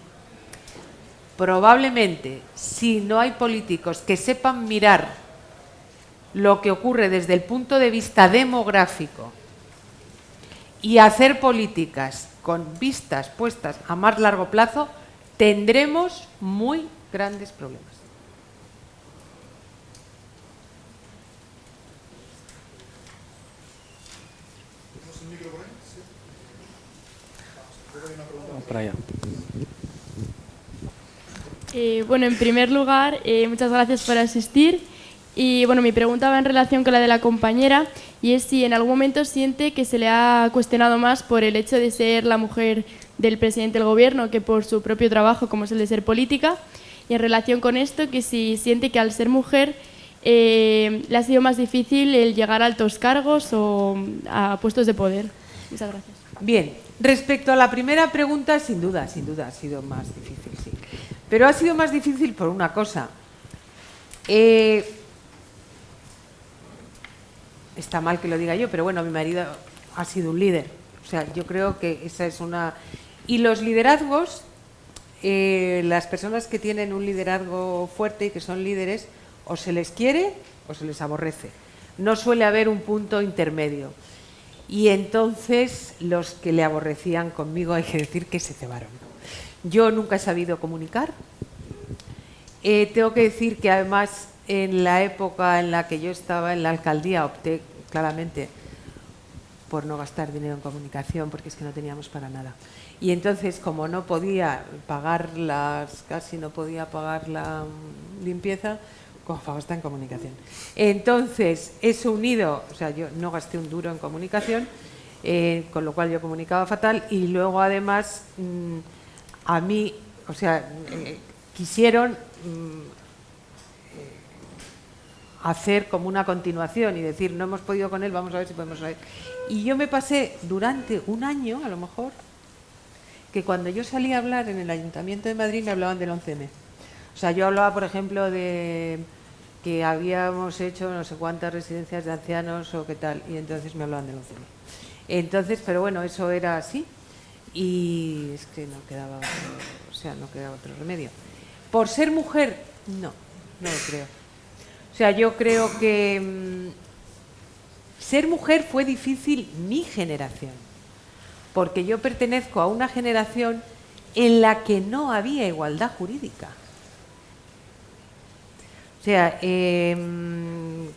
Probablemente, si no hay políticos que sepan mirar lo que ocurre desde el punto de vista demográfico y hacer políticas con vistas puestas a más largo plazo, tendremos muy grandes problemas. Eh, bueno, en primer lugar, eh, muchas gracias por asistir. Y bueno, mi pregunta va en relación con la de la compañera y es si en algún momento siente que se le ha cuestionado más por el hecho de ser la mujer del presidente del gobierno que por su propio trabajo, como es el de ser política. Y en relación con esto, que si siente que al ser mujer eh, le ha sido más difícil el llegar a altos cargos o a puestos de poder. Muchas gracias. Bien, respecto a la primera pregunta, sin duda, sin duda ha sido más difícil, sí. Pero ha sido más difícil por una cosa. Eh, está mal que lo diga yo, pero bueno, mi marido ha sido un líder. O sea, yo creo que esa es una... Y los liderazgos, eh, las personas que tienen un liderazgo fuerte y que son líderes, o se les quiere o se les aborrece. No suele haber un punto intermedio. Y entonces los que le aborrecían conmigo hay que decir que se cebaron. Yo nunca he sabido comunicar. Eh, tengo que decir que además en la época en la que yo estaba en la alcaldía opté claramente por no gastar dinero en comunicación porque es que no teníamos para nada. Y entonces, como no podía pagar las, casi no podía pagar la limpieza, como gastar en comunicación. Entonces, eso unido, o sea, yo no gasté un duro en comunicación, eh, con lo cual yo comunicaba fatal y luego además mm, a mí, o sea, eh, quisieron mm, hacer como una continuación y decir, no hemos podido con él, vamos a ver si podemos. Y yo me pasé durante un año, a lo mejor, que cuando yo salí a hablar en el Ayuntamiento de Madrid me hablaban del 11M. O sea, yo hablaba, por ejemplo, de que habíamos hecho no sé cuántas residencias de ancianos o qué tal, y entonces me hablaban del 11M. Entonces, pero bueno, eso era así y es que no quedaba, o sea, no quedaba otro remedio. Por ser mujer, no, no lo creo. O sea, yo creo que mm, ser mujer fue difícil mi generación, porque yo pertenezco a una generación en la que no había igualdad jurídica. Sea, em,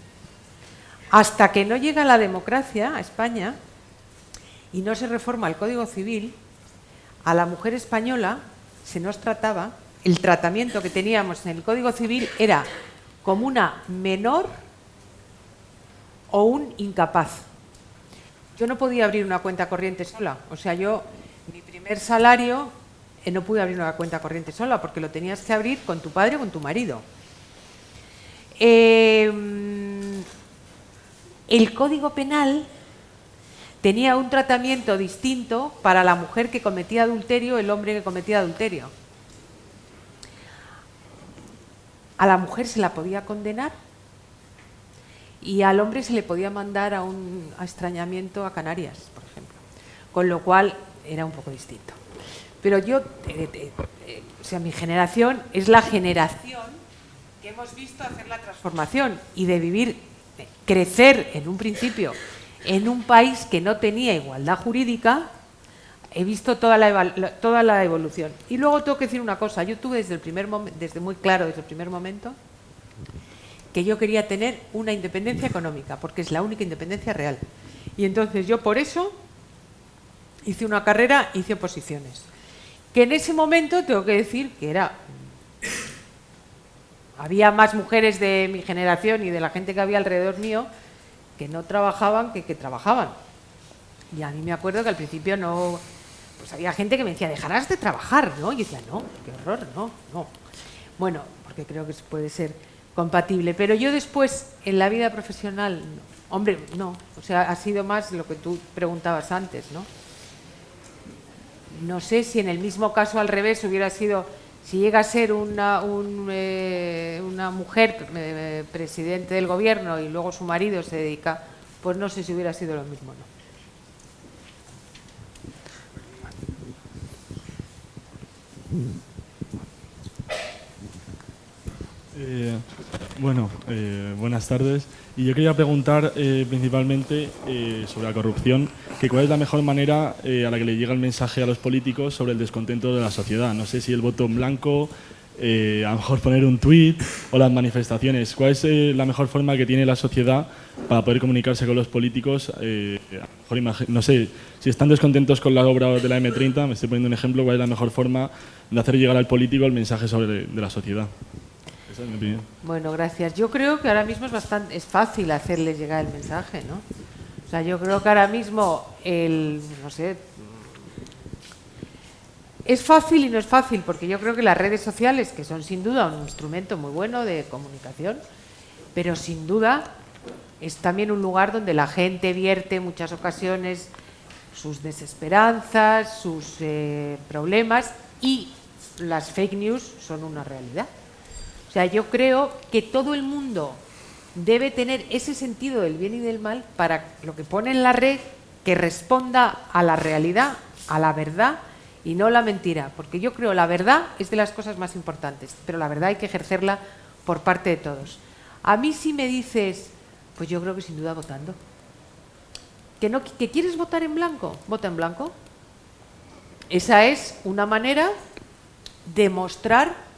hasta que no llega la democracia a España y no se reforma el Código Civil, a la mujer española se nos trataba, el tratamiento que teníamos en el Código Civil era como una menor o un incapaz. Yo no podía abrir una cuenta corriente sola. O sea, yo, mi primer salario, eh, no pude abrir una cuenta corriente sola porque lo tenías que abrir con tu padre o con tu marido. Em, el Código Penal tenía un tratamiento distinto para la mujer que cometía adulterio, el hombre que cometía adulterio. A la mujer se la podía condenar y al hombre se le podía mandar a un extrañamiento a Canarias, por ejemplo. Con lo cual era un poco distinto. Pero yo, eh, eh, eh, o sea, mi generación es la generación que hemos visto hacer la transformación y de vivir, crecer en un principio en un país que no tenía igualdad jurídica he visto toda la, evolución. Y luego tengo que decir una cosa, yo tuve desde, el primer desde muy claro, desde el primer momento, que yo quería tener una independencia económica, porque es la única independencia real. Y entonces yo por eso hice una carrera, hice oposiciones. Que en ese momento tengo que decir que era había más mujeres de mi generación y de la gente que había alrededor mío que no trabajaban que que trabajaban. Y a mí me acuerdo que al principio no, pues había gente que me decía, dejarás de trabajar, ¿no? Y yo decía, no, qué horror, no, no. Bueno, porque creo que puede ser compatible. Pero yo después, en la vida profesional, hombre, no. O sea, ha sido más lo que tú preguntabas antes, ¿no? No sé si en el mismo caso al revés hubiera sido si llega a ser una, eh, una mujer eh, presidente del gobierno y luego su marido se dedica, pues no sé si hubiera sido lo mismo, ¿no? Eh, bueno, buenas tardes. Y yo quería preguntar eh, principalmente eh, sobre la corrupción, que cuál es la mejor manera eh, a la que le llega el mensaje a los políticos sobre el descontento de la sociedad. No sé si el voto en blanco, a lo mejor poner un tuit o las manifestaciones. ¿Cuál es la mejor forma que tiene la sociedad para poder comunicarse con los políticos? no sé, si están descontentos con la obra de la M30, me estoy poniendo un ejemplo, ¿cuál es la mejor forma de hacer llegar al político el mensaje sobre de la sociedad? Bueno, gracias. Yo creo que ahora mismo es bastante es fácil hacerles llegar el mensaje, ¿no? O sea, yo creo que ahora mismo el, no sé, es fácil y no es fácil, porque yo creo que las redes sociales, que son sin duda un instrumento muy bueno de comunicación, pero sin duda es también un lugar donde la gente vierte en muchas ocasiones sus desesperanzas, sus eh, problemas y las fake news son una realidad. O sea, yo creo que todo el mundo debe tener ese sentido del bien y del mal para lo que pone en la red que responda a la realidad, a la verdad y no la mentira. Porque yo creo la verdad es de las cosas más importantes, pero la verdad hay que ejercerla por parte de todos. A mí si me dices, pues yo creo que sin duda votando. ¿Que, quieres votar en blanco? Vota en blanco. Esa es una manera de mostrar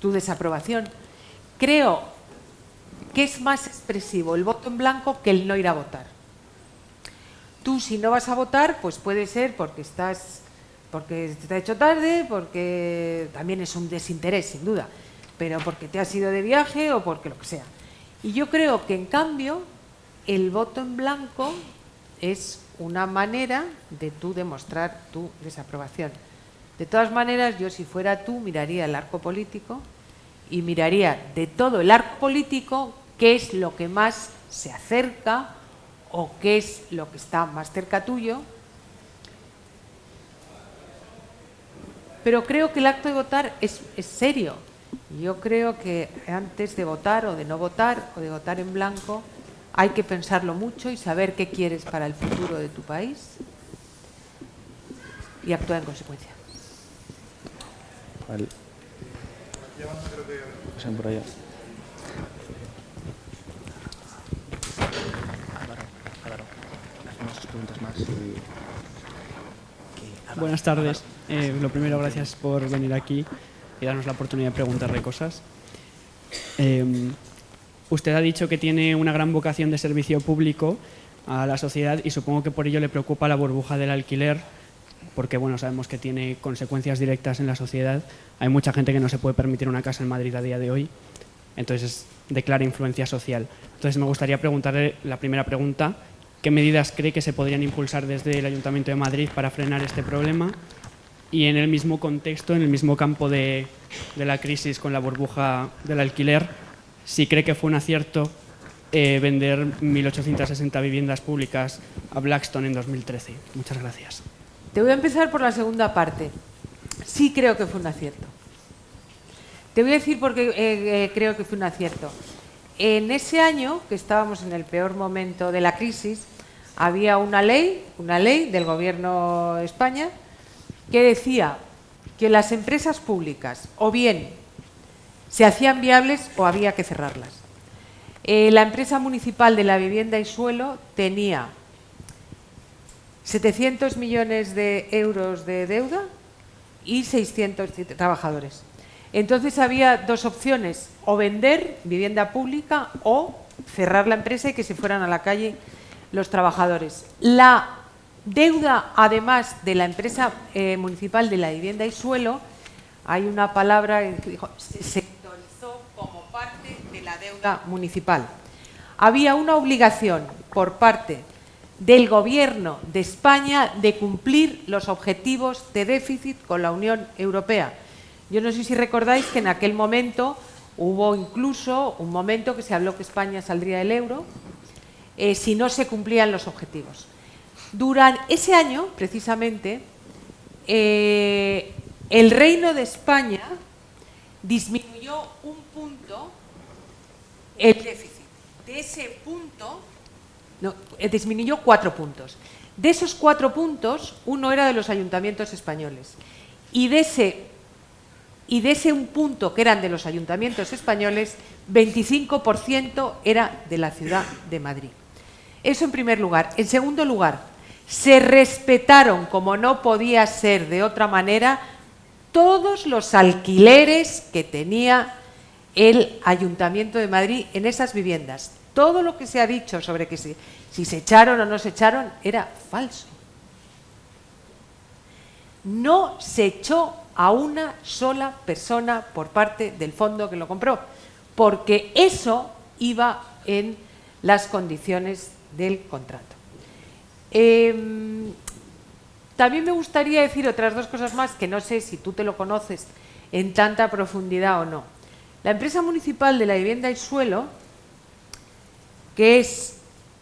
tu desaprobación. Creo que es más expresivo el voto en blanco que el no ir a votar. Tú si no vas a votar, pues puede ser porque estás porque te ha hecho tarde, porque también es un desinterés, sin duda, pero porque te has ido de viaje o porque lo que sea. Y yo creo que en cambio el voto en blanco es una manera de tú demostrar tu desaprobación. De todas maneras, yo si fuera tú miraría el arco político y miraría de todo el arco político qué es lo que más se acerca o qué es lo que está más cerca tuyo. Pero creo que el acto de votar es, es serio. Yo creo que antes de votar o de no votar o de votar en blanco hay que pensarlo mucho y saber qué quieres para el futuro de tu país y actuar en consecuencia. Buenas tardes. Eh, lo primero, gracias por venir aquí y darnos la oportunidad de preguntarle cosas. Eh, usted ha dicho que tiene una gran vocación de servicio público a la sociedad y supongo que por ello le preocupa la burbuja del alquiler porque bueno, sabemos que tiene consecuencias directas en la sociedad. Hay mucha gente que no se puede permitir una casa en Madrid a día de hoy, entonces declara influencia social. Entonces me gustaría preguntarle la primera pregunta, ¿qué medidas cree que se podrían impulsar desde el Ayuntamiento de Madrid para frenar este problema? Y en el mismo contexto, en el mismo campo de, de la crisis con la burbuja del alquiler, si cree que fue un acierto eh, vender 1.860 viviendas públicas a Blackstone en 2013. Muchas gracias. Te voy a empezar por la segunda parte. Sí creo que fue un acierto. Te voy a decir por qué eh, eh, creo que fue un acierto. En ese año, que estábamos en el peor momento de la crisis, había una ley, una ley del Gobierno de España, que decía que las empresas públicas o bien se hacían viables o había que cerrarlas. Eh, la empresa municipal de la vivienda y suelo tenía 700 millones de euros de deuda y 600 trabajadores. Entonces había dos opciones, o vender vivienda pública o cerrar la empresa y que se fueran a la calle los trabajadores. La deuda, además de la empresa eh, municipal de la vivienda y suelo, hay una palabra que dijo, se sectorizó como parte de la deuda municipal. Había una obligación por parte del Gobierno de España de cumplir los objetivos de déficit con la Unión Europea. Yo no sé si recordáis que en aquel momento hubo incluso un momento que se habló que España saldría del euro eh, si no se cumplían los objetivos. Durante ese año, precisamente, eh, el Reino de España disminuyó un punto el déficit. De ese punto, no, eh, disminuyó cuatro puntos. De esos cuatro puntos, uno era de los ayuntamientos españoles. Y de ese, y de ese un punto que eran de los ayuntamientos españoles, 25% era de la ciudad de Madrid. Eso en primer lugar. En segundo lugar, se respetaron, como no podía ser de otra manera, todos los alquileres que tenía el Ayuntamiento de Madrid en esas viviendas. Todo lo que se ha dicho sobre que si, se echaron o no se echaron era falso. No se echó a una sola persona por parte del fondo que lo compró, porque eso iba en las condiciones del contrato. Em, también me gustaría decir otras dos cosas más que no sé si tú te lo conoces en tanta profundidad o no. La empresa municipal de la vivienda y suelo, que es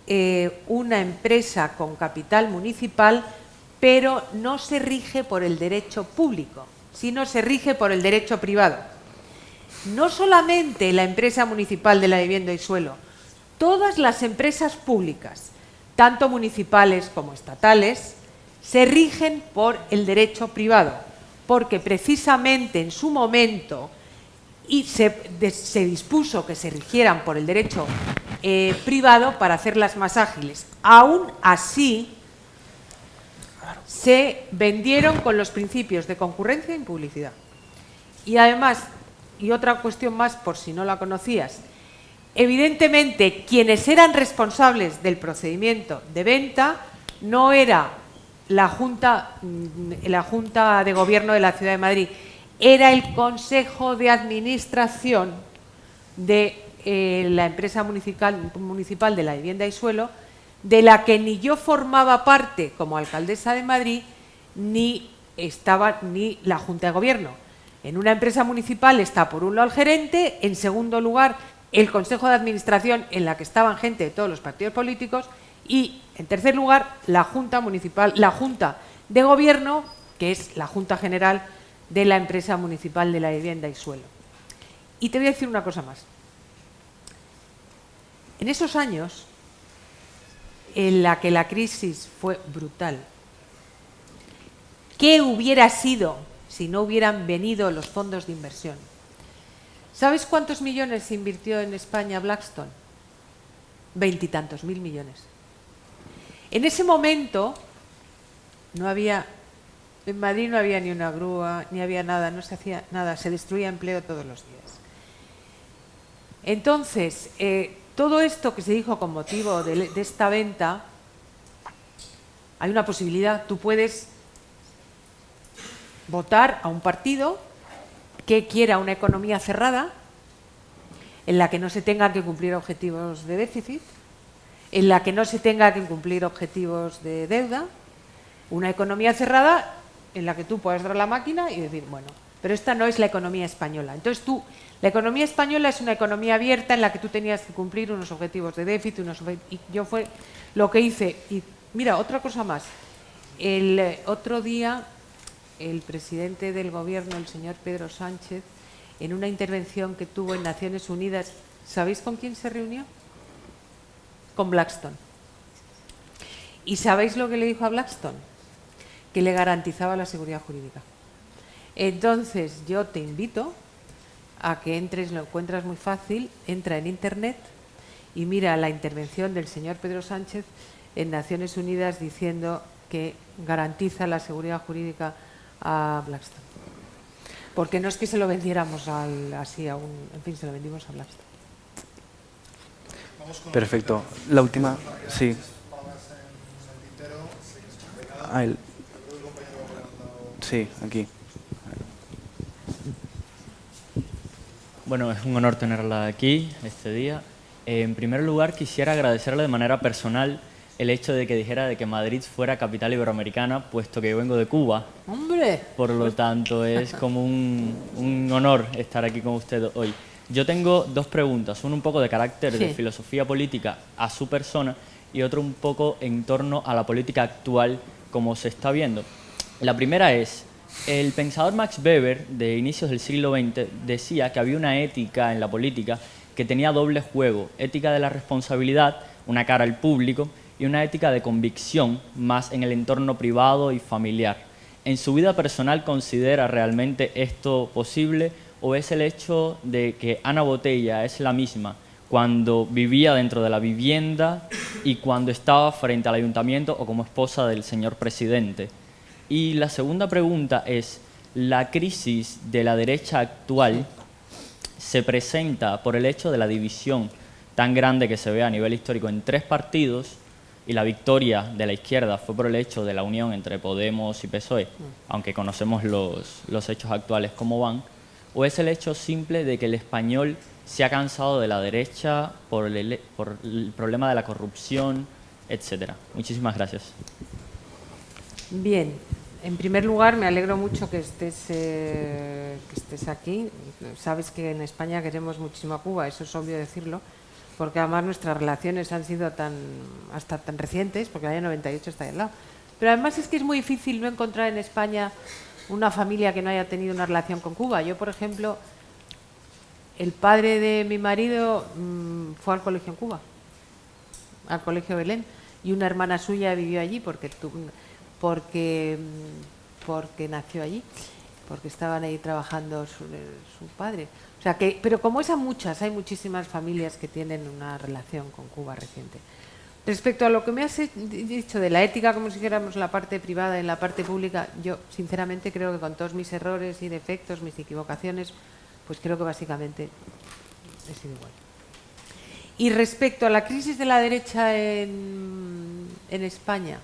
eh, una empresa con capital municipal, pero no se rige por el derecho público, sino se rige por el derecho privado. No solamente la empresa municipal de la vivienda y suelo, todas las empresas públicas, tanto municipales como estatales, se rigen por el derecho privado, porque precisamente en su momento y se, dispuso que se rigieran por el derecho eh, privado para hacerlas más ágiles. Aún así, se vendieron con los principios de concurrencia y publicidad. Y además, y otra cuestión más por si no la conocías, Evidentemente, quienes eran responsables del procedimiento de venta no era la Junta, mm, la Junta de Gobierno de la Ciudad de Madrid, era el Consejo de Administración de eh, la empresa municipal, municipal de la vivienda y suelo, de la que ni yo formaba parte como alcaldesa de Madrid, ni estaba ni la Junta de Gobierno. En una empresa municipal está por un lado el gerente, en segundo lugar el Consejo de Administración en la que estaban gente de todos los partidos políticos y, en tercer lugar, la Junta Municipal, la Junta de Gobierno, que es la Junta General de la Empresa Municipal de la Vivienda y Suelo. Y te voy a decir una cosa más. En esos años, en la que la crisis fue brutal, ¿qué hubiera sido si no hubieran venido los fondos de inversión? ¿Sabes cuántos millones se invirtió en España Blackstone? Veintitantos mil millones. En ese momento no había, en Madrid no había ni una grúa, ni había nada, no se hacía nada, se destruía empleo todos los días. Entonces, eh, todo esto que se dijo con motivo de, de esta venta, hay una posibilidad, tú puedes votar a un partido que quiera una economía cerrada, en la que no se tengan que cumplir objetivos de déficit, en la que no se tenga que cumplir objetivos de deuda, una economía cerrada en la que tú puedes dar la máquina y decir, bueno, pero esta no es la economía española. Entonces tú, la economía española es una economía abierta en la que tú tenías que cumplir unos objetivos de déficit, unos y yo fue lo que hice. Y mira, otra cosa más. El eh, otro día el presidente del gobierno, el señor Pedro Sánchez, en una intervención que tuvo en Naciones Unidas, ¿sabéis con quién se reunió? Con Blackstone. ¿Y sabéis lo que le dijo a Blackstone? Que le garantizaba la seguridad jurídica. Entonces yo te invito a que entres, lo encuentras muy fácil, entra en Internet y mira la intervención del señor Pedro Sánchez en Naciones Unidas diciendo que garantiza la seguridad jurídica a Blackstone. Porque no es que se lo vendiéramos al, así a un... En fin, se lo vendimos a Blackstone. Perfecto. La última, sí. Ah, el... Sí, aquí. Bueno, es un honor tenerla aquí este día. En primer lugar, quisiera agradecerle de manera personal el hecho de que dijera de que Madrid fuera capital iberoamericana, puesto que yo vengo de Cuba. ¡Hombre! Por lo tanto, es como un, un honor estar aquí con usted hoy. Yo tengo dos preguntas, una un poco de carácter de Sí. filosofía política a su persona y otro un poco en torno a la política actual como se está viendo. La primera es, el pensador Max Weber de inicios del siglo XX decía que había una ética en la política que tenía doble juego, ética de la responsabilidad, una cara al público, y una ética de convicción más en el entorno privado y familiar. ¿En su vida personal considera realmente esto posible o es el hecho de que Ana Botella es la misma cuando vivía dentro de la vivienda y cuando estaba frente al ayuntamiento o como esposa del señor presidente? Y la segunda pregunta es, ¿la crisis de la derecha actual se presenta por el hecho de la división tan grande que se ve a nivel histórico en tres partidos y la victoria de la izquierda fue por el hecho de la unión entre Podemos y PSOE, aunque conocemos los, los hechos actuales como van, o es el hecho simple de que el español se ha cansado de la derecha por el, por el problema de la corrupción, etcétera. Muchísimas gracias. Bien, en primer lugar me alegro mucho que estés, eh, que estés aquí. Sabes que en España queremos muchísimo a Cuba, eso es obvio decirlo, porque además nuestras relaciones han sido tan hasta tan recientes, porque el año 98 está ahí al lado. Pero además es que es muy difícil no encontrar en España una familia que no haya tenido una relación con Cuba. Yo, por ejemplo, el padre de mi marido mm, fue al colegio en Cuba, al colegio Belén, y una hermana suya vivió allí porque tu- porque mm, porque nació allí, porque estaban ahí trabajando su, padre. O sea que, pero como esas muchas, hay muchísimas familias que tienen una relación con Cuba reciente. Respecto a lo que me has dicho de la ética, como si dijéramos la parte privada y la parte pública, yo sinceramente creo que con todos mis errores y defectos, mis equivocaciones, pues creo que básicamente he sido igual. Y respecto a la crisis de la derecha en, en España,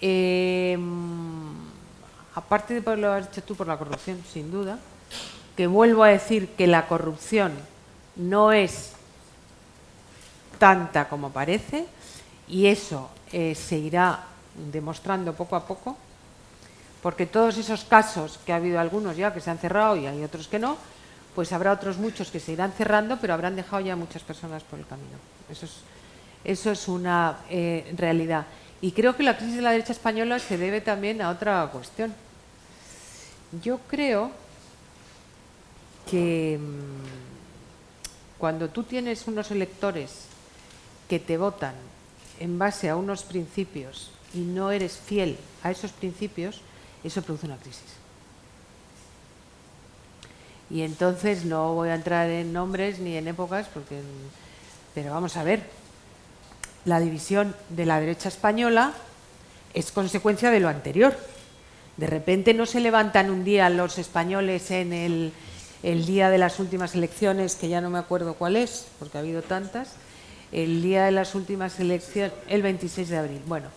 eh, aparte de por lo has dicho tú por la corrupción, sin duda, que vuelvo a decir que la corrupción no es tanta como parece y eso eh, se irá demostrando poco a poco, porque todos esos casos, que ha habido algunos ya que se han cerrado y hay otros que no, pues habrá otros muchos que se irán cerrando, pero habrán dejado ya muchas personas por el camino. Eso es, eso es una eh, realidad. Y creo que la crisis de la derecha española se debe también a otra cuestión. Yo creo que mm, cuando tú tienes unos electores que te votan en base a unos principios y no eres fiel a esos principios, eso produce una crisis. Y entonces no voy a entrar en nombres ni en épocas, porque, pero vamos a ver, la división de la derecha española es consecuencia de lo anterior. De repente no se levantan un día los españoles en el, el día de las últimas elecciones, que ya no me acuerdo cuál es, porque ha habido tantas, el día de las últimas elecciones, el 26 de abril. Bueno,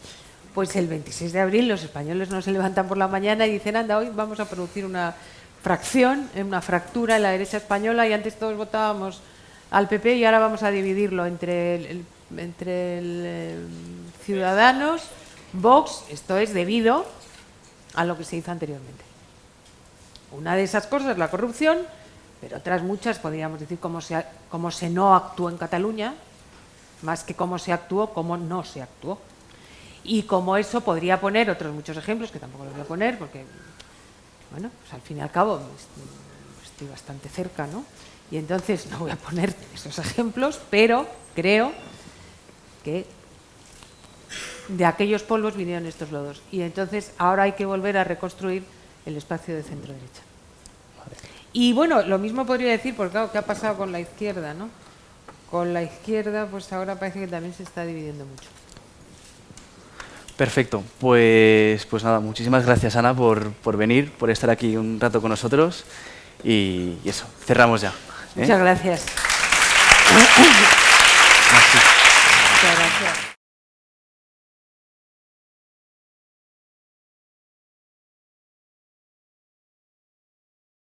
pues el 26 de abril los españoles no se levantan por la mañana y dicen, anda, hoy vamos a producir una fracción, una fractura en la derecha española y antes todos votábamos al PP y ahora vamos a dividirlo entre el, entre eh, Ciudadanos, Vox, esto es debido a lo que se hizo anteriormente. Una de esas cosas es la corrupción, pero otras muchas podríamos decir cómo se, cómo se no actuó en Cataluña, más que cómo se actuó, cómo no se actuó. Y como eso podría poner otros muchos ejemplos, que tampoco los voy a poner, porque, bueno, pues al fin y al cabo est- estoy bastante cerca, ¿no? Y entonces no voy a poner esos ejemplos, pero creo que de aquellos polvos vinieron estos lodos. Y entonces ahora hay que volver a reconstruir el espacio de centro-derecha. Y bueno, lo mismo podría decir, porque claro, ¿qué ha pasado con la izquierda, no? Con la izquierda, pues ahora parece que también se está dividiendo mucho. Perfecto, pues, pues nada, muchísimas gracias Ana por, por venir, por estar aquí un rato con nosotros y, y eso, cerramos ya. ¿eh? Muchas gracias.